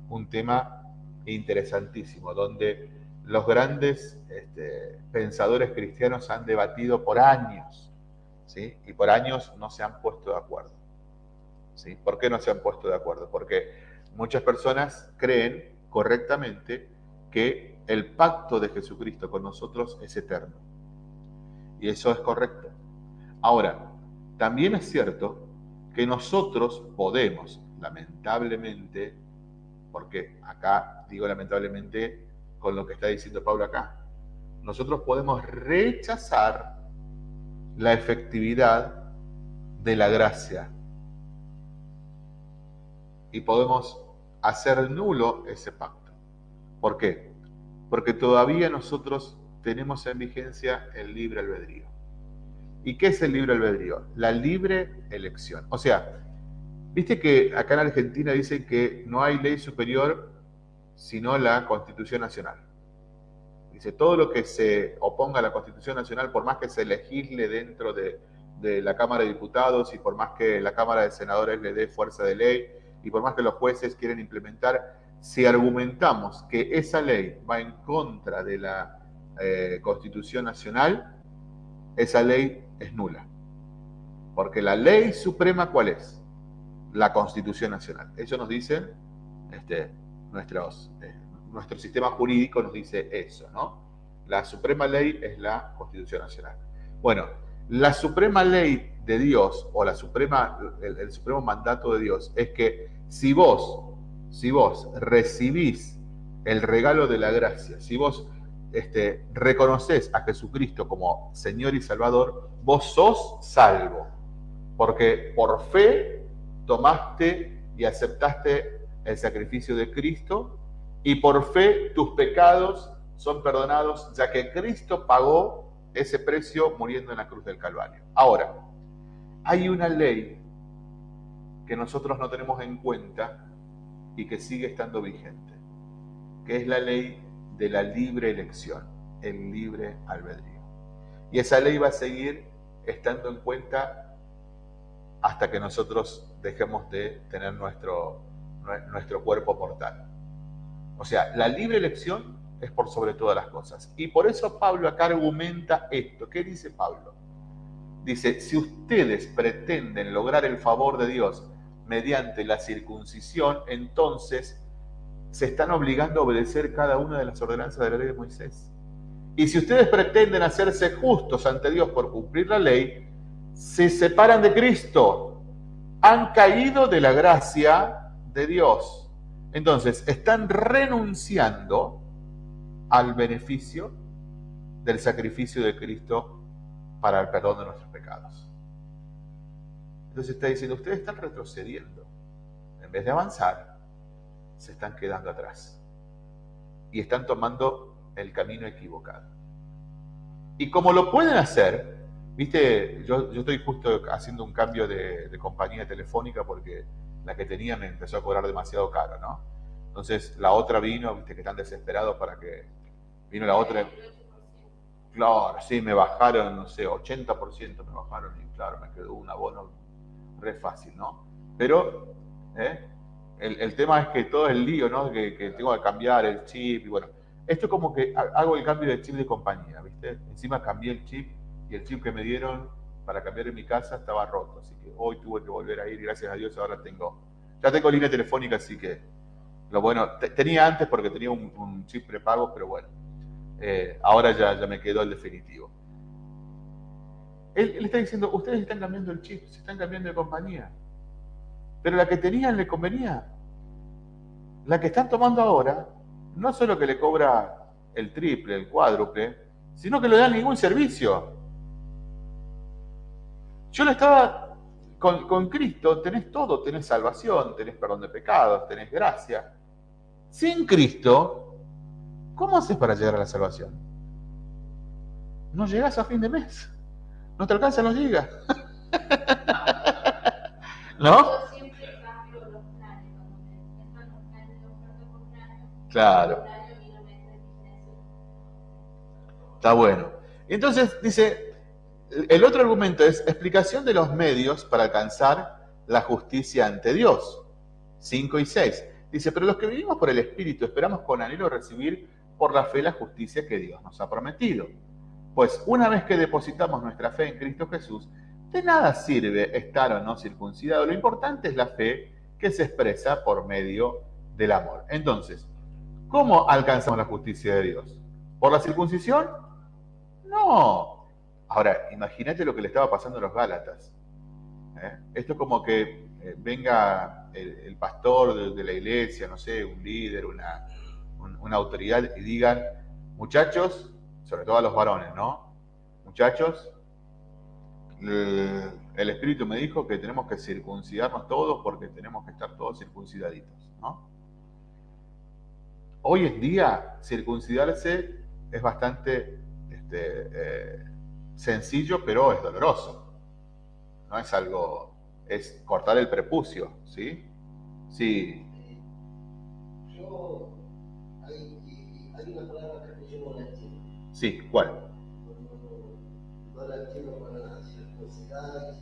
Un tema interesantísimo, donde los grandes este, pensadores cristianos han debatido por años, ¿sí? y por años no se han puesto de acuerdo. ¿sí? ¿Por qué no se han puesto de acuerdo? Porque muchas personas creen correctamente que el pacto de Jesucristo con nosotros es eterno. Y eso es correcto. Ahora, también es cierto que nosotros podemos, lamentablemente, porque acá digo lamentablemente con lo que está diciendo Pablo acá, nosotros podemos rechazar la efectividad de la gracia y podemos hacer nulo ese pacto. ¿Por qué? Porque todavía nosotros tenemos en vigencia el libre albedrío. ¿Y qué es el libre albedrío? La libre elección. O sea, viste que acá en Argentina dicen que no hay ley superior sino la Constitución Nacional. Dice, todo lo que se oponga a la Constitución Nacional, por más que se legisle dentro de, la Cámara de Diputados y por más que la Cámara de Senadores le dé fuerza de ley y por más que los jueces quieren implementar, si argumentamos que esa ley va en contra de la eh, Constitución Nacional, esa ley es nula. Porque la ley suprema, ¿cuál es? La Constitución Nacional. Eso nos dice, este, eh, nuestro sistema jurídico nos dice eso, ¿no? La suprema ley es la Constitución Nacional. Bueno, la suprema ley de Dios o la suprema, el, el supremo mandato de Dios es que si vos, si vos recibís el regalo de la gracia, si vos este, reconoces a Jesucristo como Señor y Salvador, vos sos salvo. Porque por fe tomaste y aceptaste el sacrificio de Cristo y por fe tus pecados son perdonados, ya que Cristo pagó ese precio muriendo en la cruz del Calvario. Ahora, hay una ley que nosotros no tenemos en cuenta y que sigue estando vigente, que es la ley de la libre elección, el libre albedrío. Y esa ley va a seguir estando en cuenta hasta que nosotros dejemos de tener nuestro, nuestro cuerpo mortal. O sea, la libre elección es por sobre todas las cosas. Y por eso Pablo acá argumenta esto. ¿Qué dice Pablo? Dice, si ustedes pretenden lograr el favor de Dios mediante la circuncisión, entonces se están obligando a obedecer cada una de las ordenanzas de la ley de Moisés. Y si ustedes pretenden hacerse justos ante Dios por cumplir la ley, se separan de Cristo, han caído de la gracia de Dios. Entonces, están renunciando al beneficio del sacrificio de Cristo para el perdón de nuestros pecados. Entonces está diciendo, ustedes están retrocediendo. En vez de avanzar, se están quedando atrás y están tomando el camino equivocado. Y como lo pueden hacer, viste, yo, yo estoy justo haciendo un cambio de, de, compañía telefónica porque la que tenía me empezó a cobrar demasiado caro, ¿no? Entonces la otra vino, viste que están desesperados para que vino la otra. Claro, sí, me bajaron, no sé, 80% me bajaron y claro, me quedó un abono re fácil, ¿no? Pero, ¿eh? El, el, tema es que todo el lío, ¿no? Que, que, tengo que cambiar el chip y bueno, Esto es como que ha- hago el cambio de chip de compañía, ¿viste? Encima cambié el chip y el chip que me dieron para cambiar en mi casa estaba roto, así que hoy tuve que volver a ir gracias a Dios ahora tengo, ya tengo línea telefónica, así que lo bueno, te- tenía antes porque tenía un, un chip prepago, pero bueno, eh, ahora ya, ya me quedó el definitivo. Él, él está diciendo, ustedes están cambiando el chip, se están cambiando de compañía, pero la que tenían le convenía. La que están tomando ahora, no solo que le cobra el triple, el cuádruple, sino que no le dan ningún servicio. Yo le estaba, con, Cristo tenés todo, tenés salvación, tenés perdón de pecados, tenés gracia. Sin Cristo, ¿cómo haces para llegar a la salvación? No llegás a fin de mes. No te alcanzan los gigas. ¿No? vigencia. Está bueno. Entonces dice, el otro argumento es explicación de los medios para alcanzar la justicia ante Dios. 5 y 6. Dice, pero los que vivimos por el Espíritu esperamos con anhelo recibir por la fe la justicia que Dios nos ha prometido. Pues una vez que depositamos nuestra fe en Cristo Jesús, de nada sirve estar o no circuncidado. Lo importante es la fe que se expresa por medio del amor. Entonces, ¿cómo alcanzamos la justicia de Dios? ¿Por la circuncisión? No. Ahora, imagínate lo que le estaba pasando a los Gálatas. ¿eh? Esto es como que eh, venga el, pastor de, la iglesia, no sé, un líder, una, un- una autoridad y digan, muchachos, sobre todo a los varones, ¿no? Muchachos, el Espíritu me dijo que tenemos que circuncidarnos todos porque tenemos que estar todos circuncidaditos, ¿no? Hoy en día, circuncidarse es bastante este, eh, sencillo, pero es doloroso. No es algo, es cortar el prepucio, ¿sí? Sí, Yo, hay, hay una palabra que yo no la entiendo. sí, ¿cuál? No, no la entiendo para circuncidar,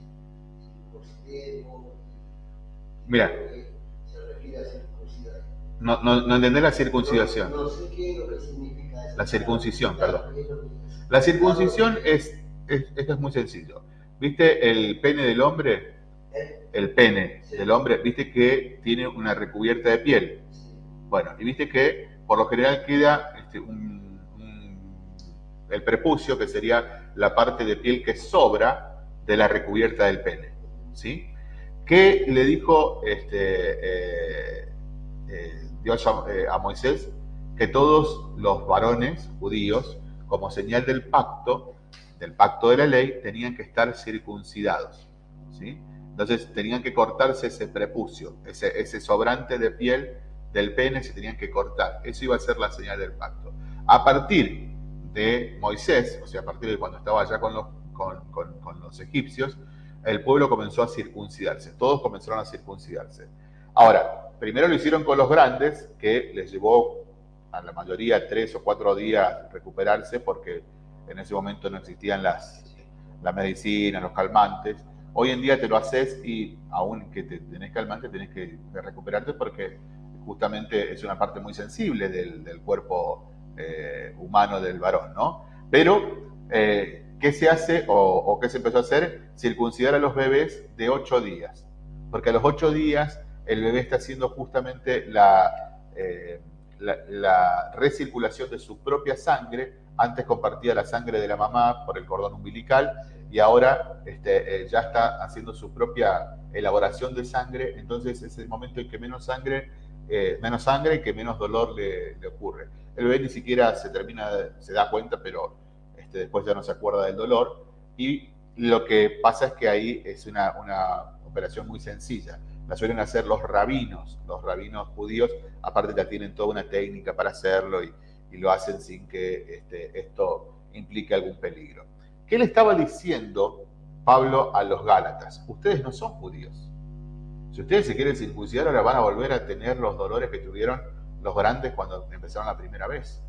circuncidemos. Mira, Se refiere a circuncidar. No, no, no entendés la circuncidación. No, no sé qué es lo que significa eso. La circuncisión, perdón. La circuncisión es, es, esto es muy sencillo. ¿Viste el pene del hombre? ¿Eh? El pene del hombre, viste que tiene una recubierta de piel. Bueno, y viste que por lo general queda este, un- un- el prepucio, que sería la parte de piel que sobra de la recubierta del pene. ¿Sí? ¿Qué le dijo este, eh, eh, Dios a, eh, a Moisés? Que todos los varones judíos, como señal del pacto, del pacto de la ley, tenían que estar circuncidados. ¿sí? Entonces tenían que cortarse ese prepucio, ese, sobrante de piel del pene se tenían que cortar. Eso iba a ser la señal del pacto. A partir de Moisés, o sea, a partir de cuando estaba allá con los, con- con los egipcios, el pueblo comenzó a circuncidarse. Todos comenzaron a circuncidarse. Ahora, primero lo hicieron con los grandes, que les llevó a la mayoría tres o cuatro días recuperarse, porque en ese momento no existían las, la medicina, los calmantes. Hoy en día te lo haces y aún que te tenés calmante, tenés que recuperarte porque justamente es una parte muy sensible del, del cuerpo eh, humano del varón, ¿no? Pero, eh, ¿qué se hace o, o qué se empezó a hacer? Circuncidar a los bebés de ocho días. Porque a los ocho días el bebé está haciendo justamente la, eh, la, la recirculación de su propia sangre. Antes compartía la sangre de la mamá por el cordón umbilical y ahora este, eh, ya está haciendo su propia elaboración de sangre. Entonces es el momento en que menos sangre, eh, menos sangre y que menos dolor le, ocurre. El bebé ni siquiera se termina, se da cuenta, pero este, después ya no se acuerda del dolor. Y lo que pasa es que ahí es una, una operación muy sencilla. La suelen hacer los rabinos, los rabinos judíos, aparte ya tienen toda una técnica para hacerlo y, lo hacen sin que este, esto implique algún peligro. ¿Qué le estaba diciendo Pablo a los Gálatas? Ustedes no son judíos. Si ustedes se quieren circuncidar, ahora van a volver a tener los dolores que tuvieron los grandes cuando empezaron la primera vez.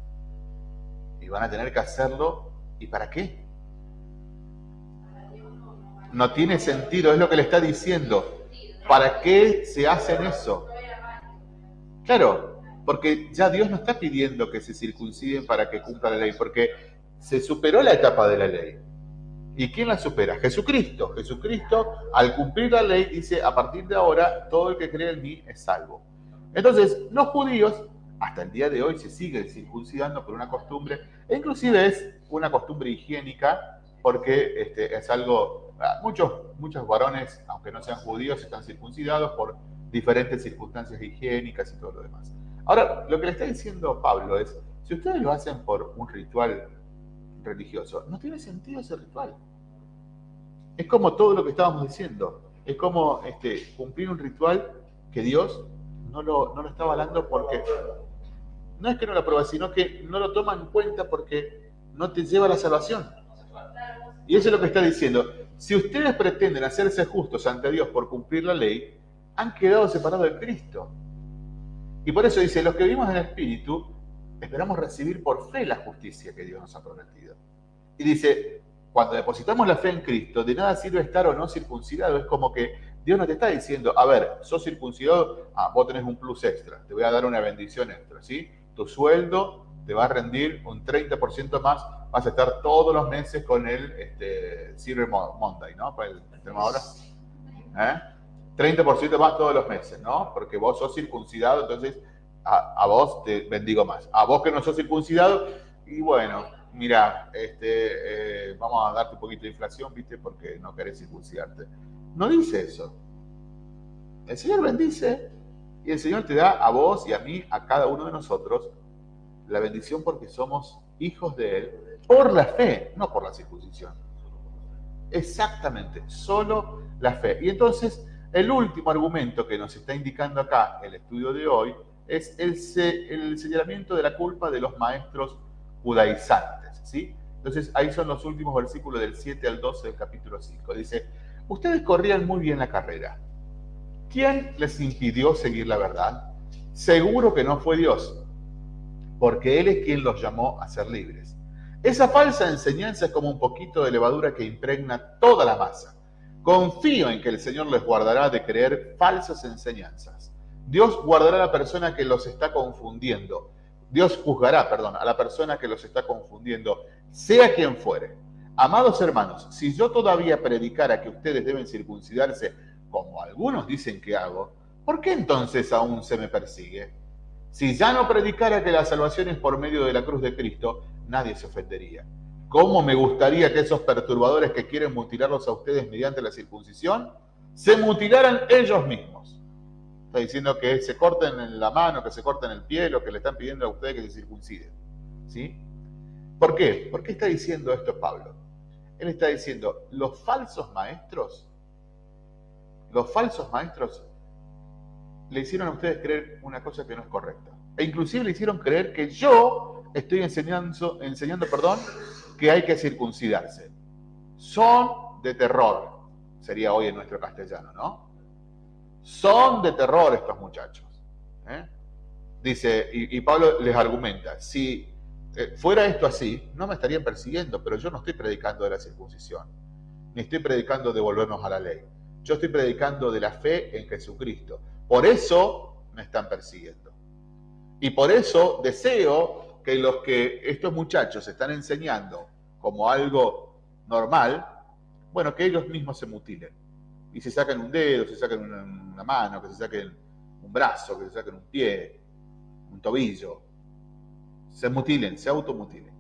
Y van a tener que hacerlo. ¿Y para qué? No tiene sentido, es lo que le está diciendo. ¿Para qué se hacen eso? Claro, Porque ya Dios no está pidiendo que se circunciden para que cumpla la ley, porque se superó la etapa de la ley. ¿Y quién la supera? Jesucristo. Jesucristo, al cumplir la ley, dice, a partir de ahora, todo el que cree en mí es salvo. Entonces, los judíos, hasta el día de hoy, se siguen circuncidando por una costumbre, e inclusive es una costumbre higiénica, porque este, es algo, muchos, muchos varones, aunque no sean judíos, están circuncidados por diferentes circunstancias higiénicas y todo lo demás. Ahora, lo que le está diciendo Pablo es, si ustedes lo hacen por un ritual religioso. No tiene sentido ese ritual. Es como todo lo que estábamos diciendo. Es como este, cumplir un ritual que Dios no lo, no lo está avalando porque... No es que no lo aprueba, sino que no lo toma en cuenta porque no te lleva a la salvación. Y eso es lo que está diciendo. Si ustedes pretenden hacerse justos ante Dios por cumplir la ley, han quedado separados de Cristo. Y por eso dice, los que vivimos en el Espíritu, esperamos recibir por fe la justicia que Dios nos ha prometido. Y dice, cuando depositamos la fe en Cristo, de nada sirve estar o no circuncidado. Es como que Dios no te está diciendo, a ver, sos circuncidado, ah, vos tenés un plus extra, te voy a dar una bendición extra, ¿sí? Tu sueldo te va a rendir un 30% más, vas a estar todos los meses con el este, Silver Monday, ¿no? Para el, ahora. ¿Eh? 30% más todos los meses, ¿no? Porque vos sos circuncidado, entonces a, vos te bendigo más. A vos que no sos circuncidado, y bueno, mira, este, eh, vamos a darte un poquito de inflación, ¿viste? Porque no querés circuncidarte. No dice eso. El Señor bendice y el Señor te da a vos y a mí, a cada uno de nosotros, la bendición porque somos hijos de Él por la fe, no por la circuncisión. Exactamente, solo la fe. Y entonces, el último argumento que nos está indicando acá el estudio de hoy es el, el señalamiento de la culpa de los maestros judaizantes. ¿sí? Entonces ahí son los últimos versículos del 7 al 12 del capítulo 5. Dice, ustedes corrían muy bien la carrera. ¿Quién les impidió seguir la verdad? Seguro que no fue Dios, porque Él es quien los llamó a ser libres. Esa falsa enseñanza es como un poquito de levadura que impregna toda la masa. Confío en que el Señor les guardará de creer falsas enseñanzas Dios guardará a la persona que los está confundiendo. Dios juzgará, perdón, a la persona que los está confundiendo, sea quien fuere. Amados hermanos, si yo todavía predicara que ustedes deben circuncidarse, como algunos dicen que hago, ¿por qué entonces aún se me persigue? Si ya no predicara que la salvación es por medio de la cruz de Cristo, nadie se ofendería. ¿Cómo me gustaría que esos perturbadores que quieren mutilarlos a ustedes mediante la circuncisión, se mutilaran ellos mismos? está diciendo que se corten en la mano, que se corten el pie, lo que le están pidiendo a ustedes que se circunciden. ¿Sí? ¿Por qué? ¿Por qué está diciendo esto Pablo? Él está diciendo, los falsos maestros, los falsos maestros le hicieron a ustedes creer una cosa que no es correcta. E inclusive le hicieron creer que yo estoy enseñando, enseñando perdón, que hay que circuncidarse. Son de terror, sería hoy en nuestro castellano, ¿no? Son de terror estos muchachos. ¿eh? Dice, y, Pablo les argumenta, si eh, fuera esto así, no me estarían persiguiendo, pero yo no estoy predicando de la circuncisión, ni estoy predicando de volvernos a la ley. Yo estoy predicando de la fe en Jesucristo. Por eso me están persiguiendo. Y por eso deseo que los que estos muchachos están enseñando como algo normal, bueno, que ellos mismos se mutilen y se sacan un dedo, se sacan una, mano, que se saquen un brazo, que se saquen un pie, un tobillo, se mutilen, se automutilen.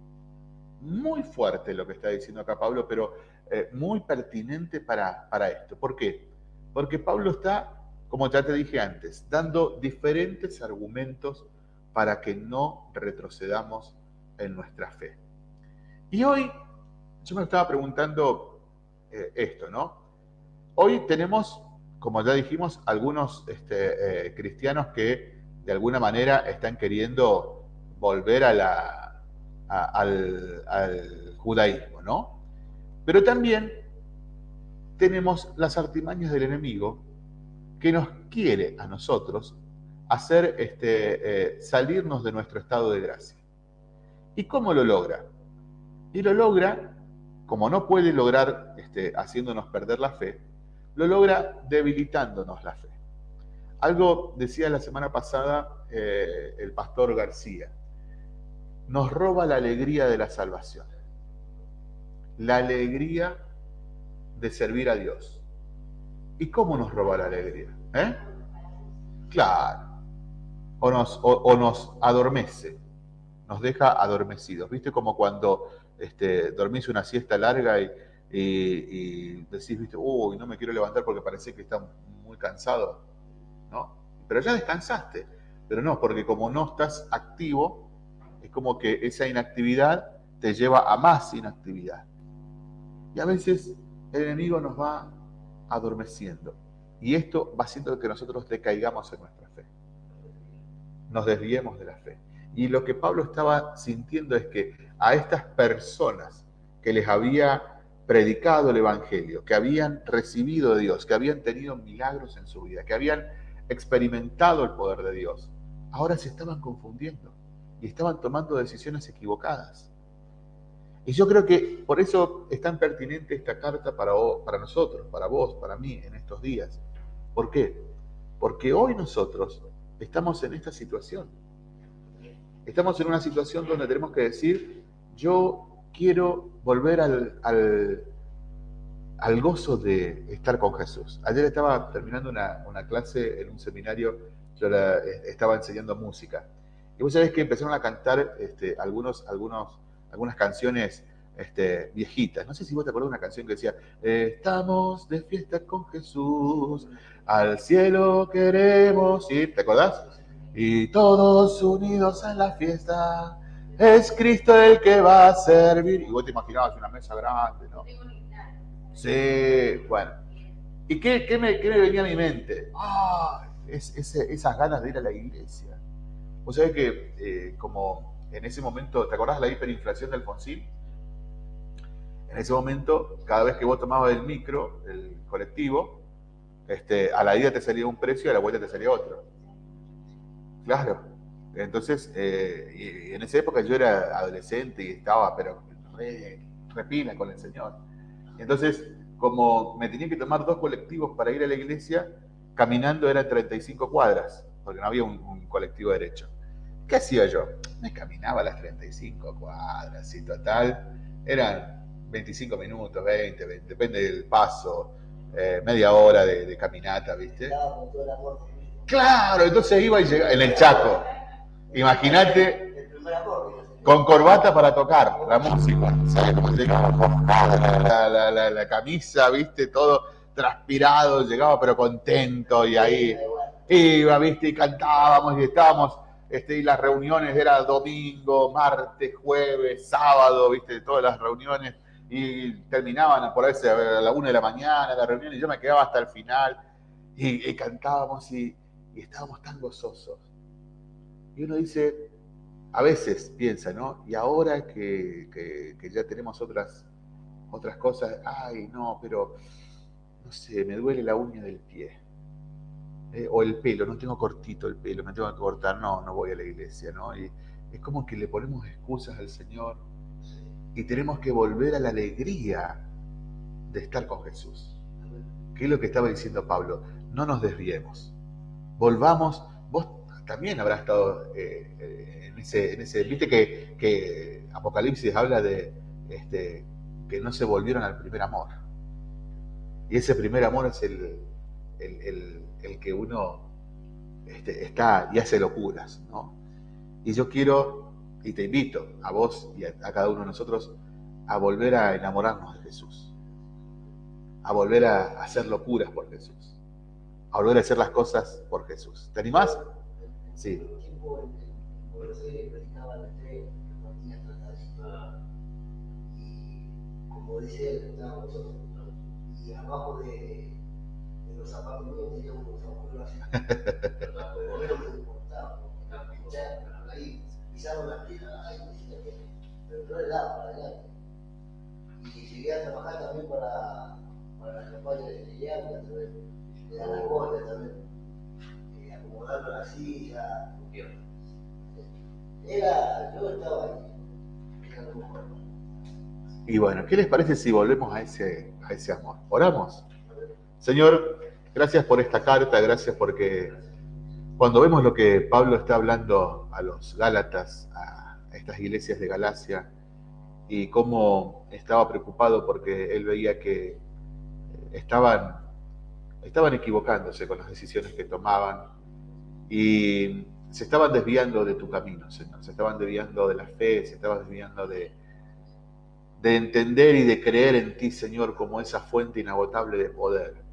Muy fuerte lo que está diciendo acá Pablo, pero eh, muy pertinente para, para esto. ¿Por qué? Porque Pablo está, como ya te dije antes, dando diferentes argumentos para que no retrocedamos en nuestra fe. Y hoy yo me estaba preguntando eh, esto, ¿no? Hoy tenemos, como ya dijimos, algunos este, eh, cristianos que de alguna manera están queriendo volver al judaísmo, ¿no? Pero también tenemos las artimañas del enemigo que nos quiere a nosotros hacer este, eh, salirnos de nuestro estado de gracia. ¿Y cómo lo logra? Y lo logra, como no puede lograr este, haciéndonos perder la fe, lo logra debilitándonos la fe. Algo decía la semana pasada eh, el pastor García, nos roba la alegría de la salvación, la alegría de servir a Dios. ¿Y cómo nos roba la alegría? ¿Eh? Claro. O nos, o nos adormece, nos deja adormecidos. ¿Viste? Como cuando este, dormís una siesta larga y, decís, ¿viste? Uy, no me quiero levantar porque parece que está muy cansado. ¿No? Pero ya descansaste. Pero no, porque como no estás activo, es como que esa inactividad te lleva a más inactividad. Y a veces el enemigo nos va adormeciendo. Y esto va haciendo que nosotros decaigamos en nuestra fe. Nos desviemos de la fe. Y lo que Pablo estaba sintiendo es que a estas personas que les había predicado el Evangelio, que habían recibido de Dios, que habían tenido milagros en su vida, que habían experimentado el poder de Dios, ahora se estaban confundiendo y estaban tomando decisiones equivocadas. Y yo creo que por eso es tan pertinente esta carta para, para nosotros, para vos, para mí en estos días. ¿Por qué? Porque hoy nosotros estamos en esta situación estamos en una situación donde tenemos que decir, yo quiero volver al, al, gozo de estar con Jesús. Ayer estaba terminando una, clase en un seminario, yo estaba enseñando música. Y vos sabés que empezaron a cantar este, algunos, algunos, algunas canciones este, viejitas. No sé si vos te acordás de una canción que decía, estamos de fiesta con Jesús, al cielo queremos ir. ¿Te acordás? y todos unidos en la fiesta. Es Cristo el que va a servir. Y vos te imaginabas una mesa grande, ¿no? Sí, bueno. ¿Y qué, qué, me, qué me, venía a mi mente? Ah, es, esas ganas de ir a la iglesia. Vos sabés que, eh, como en ese momento, ¿te acordás de la hiperinflación del Alfonsín? En ese momento, cada vez que vos tomabas el micro, el colectivo, este, a la ida te salía un precio y a la vuelta te salía otro. Claro. Entonces, eh, en esa época yo era adolescente y estaba, pero repina con el Señor. Entonces, como me tenía que tomar dos colectivos para ir a la iglesia, caminando eran 35 cuadras, porque no había un, colectivo derecho. ¿Qué hacía yo? Me caminaba las 35 cuadras y total, eran 25 minutos, 20, depende del paso, eh, media hora de, de caminata, ¿viste? Claro, entonces iba y llegaba en el Chaco. Imagínate con corbata para tocar la música. La, la, la, camisa, viste, todo transpirado, llegaba pero contento y ahí iba, viste, y cantábamos y estábamos, este, y las reuniones era domingo, martes, jueves, sábado, viste, todas las reuniones y terminaban por ahí a la una de la mañana la reunión y yo me quedaba hasta el final y cantábamos y, y estábamos tan gozosos. Y uno dice, a veces piensa, ¿no? Y ahora que, ya tenemos otras, otras cosas, ay, no, pero, no sé, me duele la uña del pie. Eh, o el pelo, no tengo cortito el pelo, me tengo que cortar, no, no voy a la iglesia, ¿no? Y es como que le ponemos excusas al Señor y tenemos que volver a la alegría de estar con Jesús. ¿Qué es lo que estaba diciendo Pablo? No nos desviemos volvamos, vos también habrás estado eh, en, ese, en ese, viste que, Apocalipsis habla de este, que no se volvieron al primer amor. Y ese primer amor es el, que uno este, está y hace locuras, ¿no? Y yo quiero, y te invito a vos y a, cada uno de nosotros, a volver a enamorarnos de Jesús, a volver a hacer locuras por Jesús a volver a hacer las cosas por Jesús. ¿Te animás? Sí. Como dice y abajo de Y a trabajar también para, la campaña de yo estaba ahí, y bueno, ¿qué les parece si volvemos a ese, a ese amor? ¿Oramos? Señor, gracias por esta carta, gracias porque Cuando vemos lo que Pablo está hablando a los Gálatas, a estas iglesias de Galacia, y cómo estaba preocupado porque él veía que estaban, estaban equivocándose con las decisiones que tomaban y se estaban desviando de tu camino, Señor, se estaban desviando de la fe, se estaban desviando de, de entender y de creer en ti, Señor, como esa fuente inagotable de poder.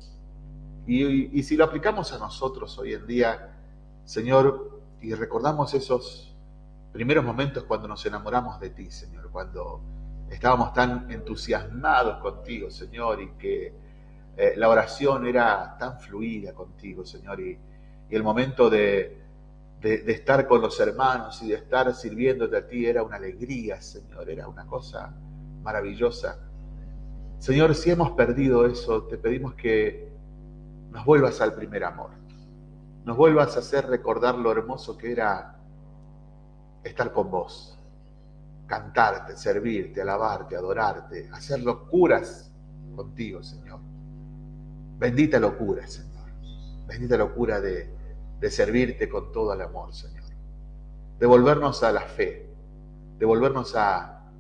Y, si lo aplicamos a nosotros hoy en día, Señor, y recordamos esos primeros momentos cuando nos enamoramos de ti, Señor, cuando estábamos tan entusiasmados contigo, Señor, y que eh, la oración era tan fluida contigo, Señor, y, el momento de, de, estar con los hermanos y de estar sirviéndote a ti era una alegría, Señor, era una cosa maravillosa. Señor, si hemos perdido eso, te pedimos que nos vuelvas al primer amor nos vuelvas a hacer recordar lo hermoso que era estar con vos, cantarte, servirte, alabarte, adorarte, hacer locuras contigo, Señor. Bendita locura, Señor. Bendita locura de, de servirte con todo el amor, Señor. Devolvernos a la fe, devolvernos a,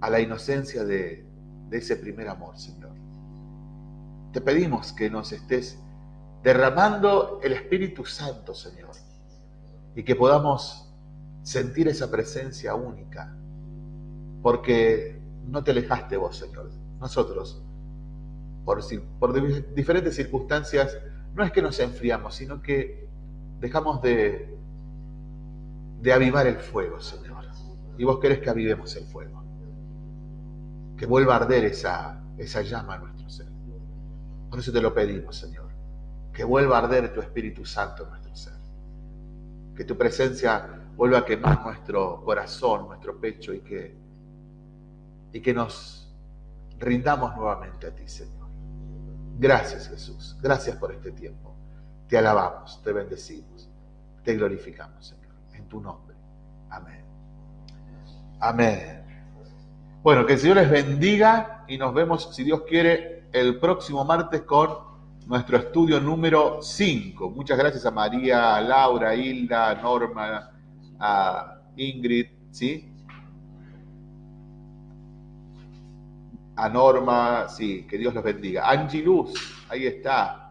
a la inocencia de, de ese primer amor, Señor. Te pedimos que nos estés derramando el Espíritu Santo, Señor, y que podamos sentir esa presencia única, porque no te alejaste vos, Señor. Nosotros, por, diferentes circunstancias, no es que nos enfriamos, sino que dejamos de, de avivar el fuego, Señor. Y vos querés que avivemos el fuego, que vuelva a arder esa, esa llama a nuestro ser. Por eso te lo pedimos, Señor que vuelva a arder tu Espíritu Santo en nuestro ser. Que tu presencia vuelva a quemar nuestro corazón, nuestro pecho y que, y que nos rindamos nuevamente a ti, Señor. Gracias, Jesús. Gracias por este tiempo. Te alabamos, te bendecimos, te glorificamos, Señor. En tu nombre. Amén. Amén. Bueno, que el Señor les bendiga y nos vemos, si Dios quiere, el próximo martes con nuestro estudio número 5. Muchas gracias a María, a Laura, a Hilda, a Norma, a Ingrid, ¿sí? A Norma, sí, que Dios los bendiga. Angie Luz, ahí está.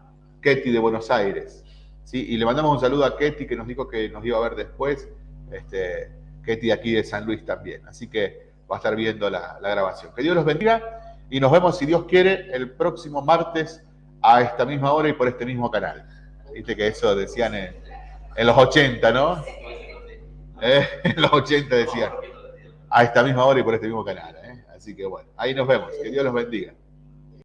Ketty de Buenos Aires. ¿sí? Y le mandamos un saludo a Ketty que nos dijo que nos iba a ver después. Este, Ketty aquí de San Luis también. Así que va a estar viendo la grabación. Que Dios los bendiga y nos vemos, si Dios quiere, el próximo martes a esta misma hora y por este mismo canal. Viste que eso decían en, los 80, ¿no? ¿Eh? En los 80 decían. A esta misma hora y por este mismo canal. ¿eh? Así que bueno, ahí nos vemos. Que Dios los bendiga.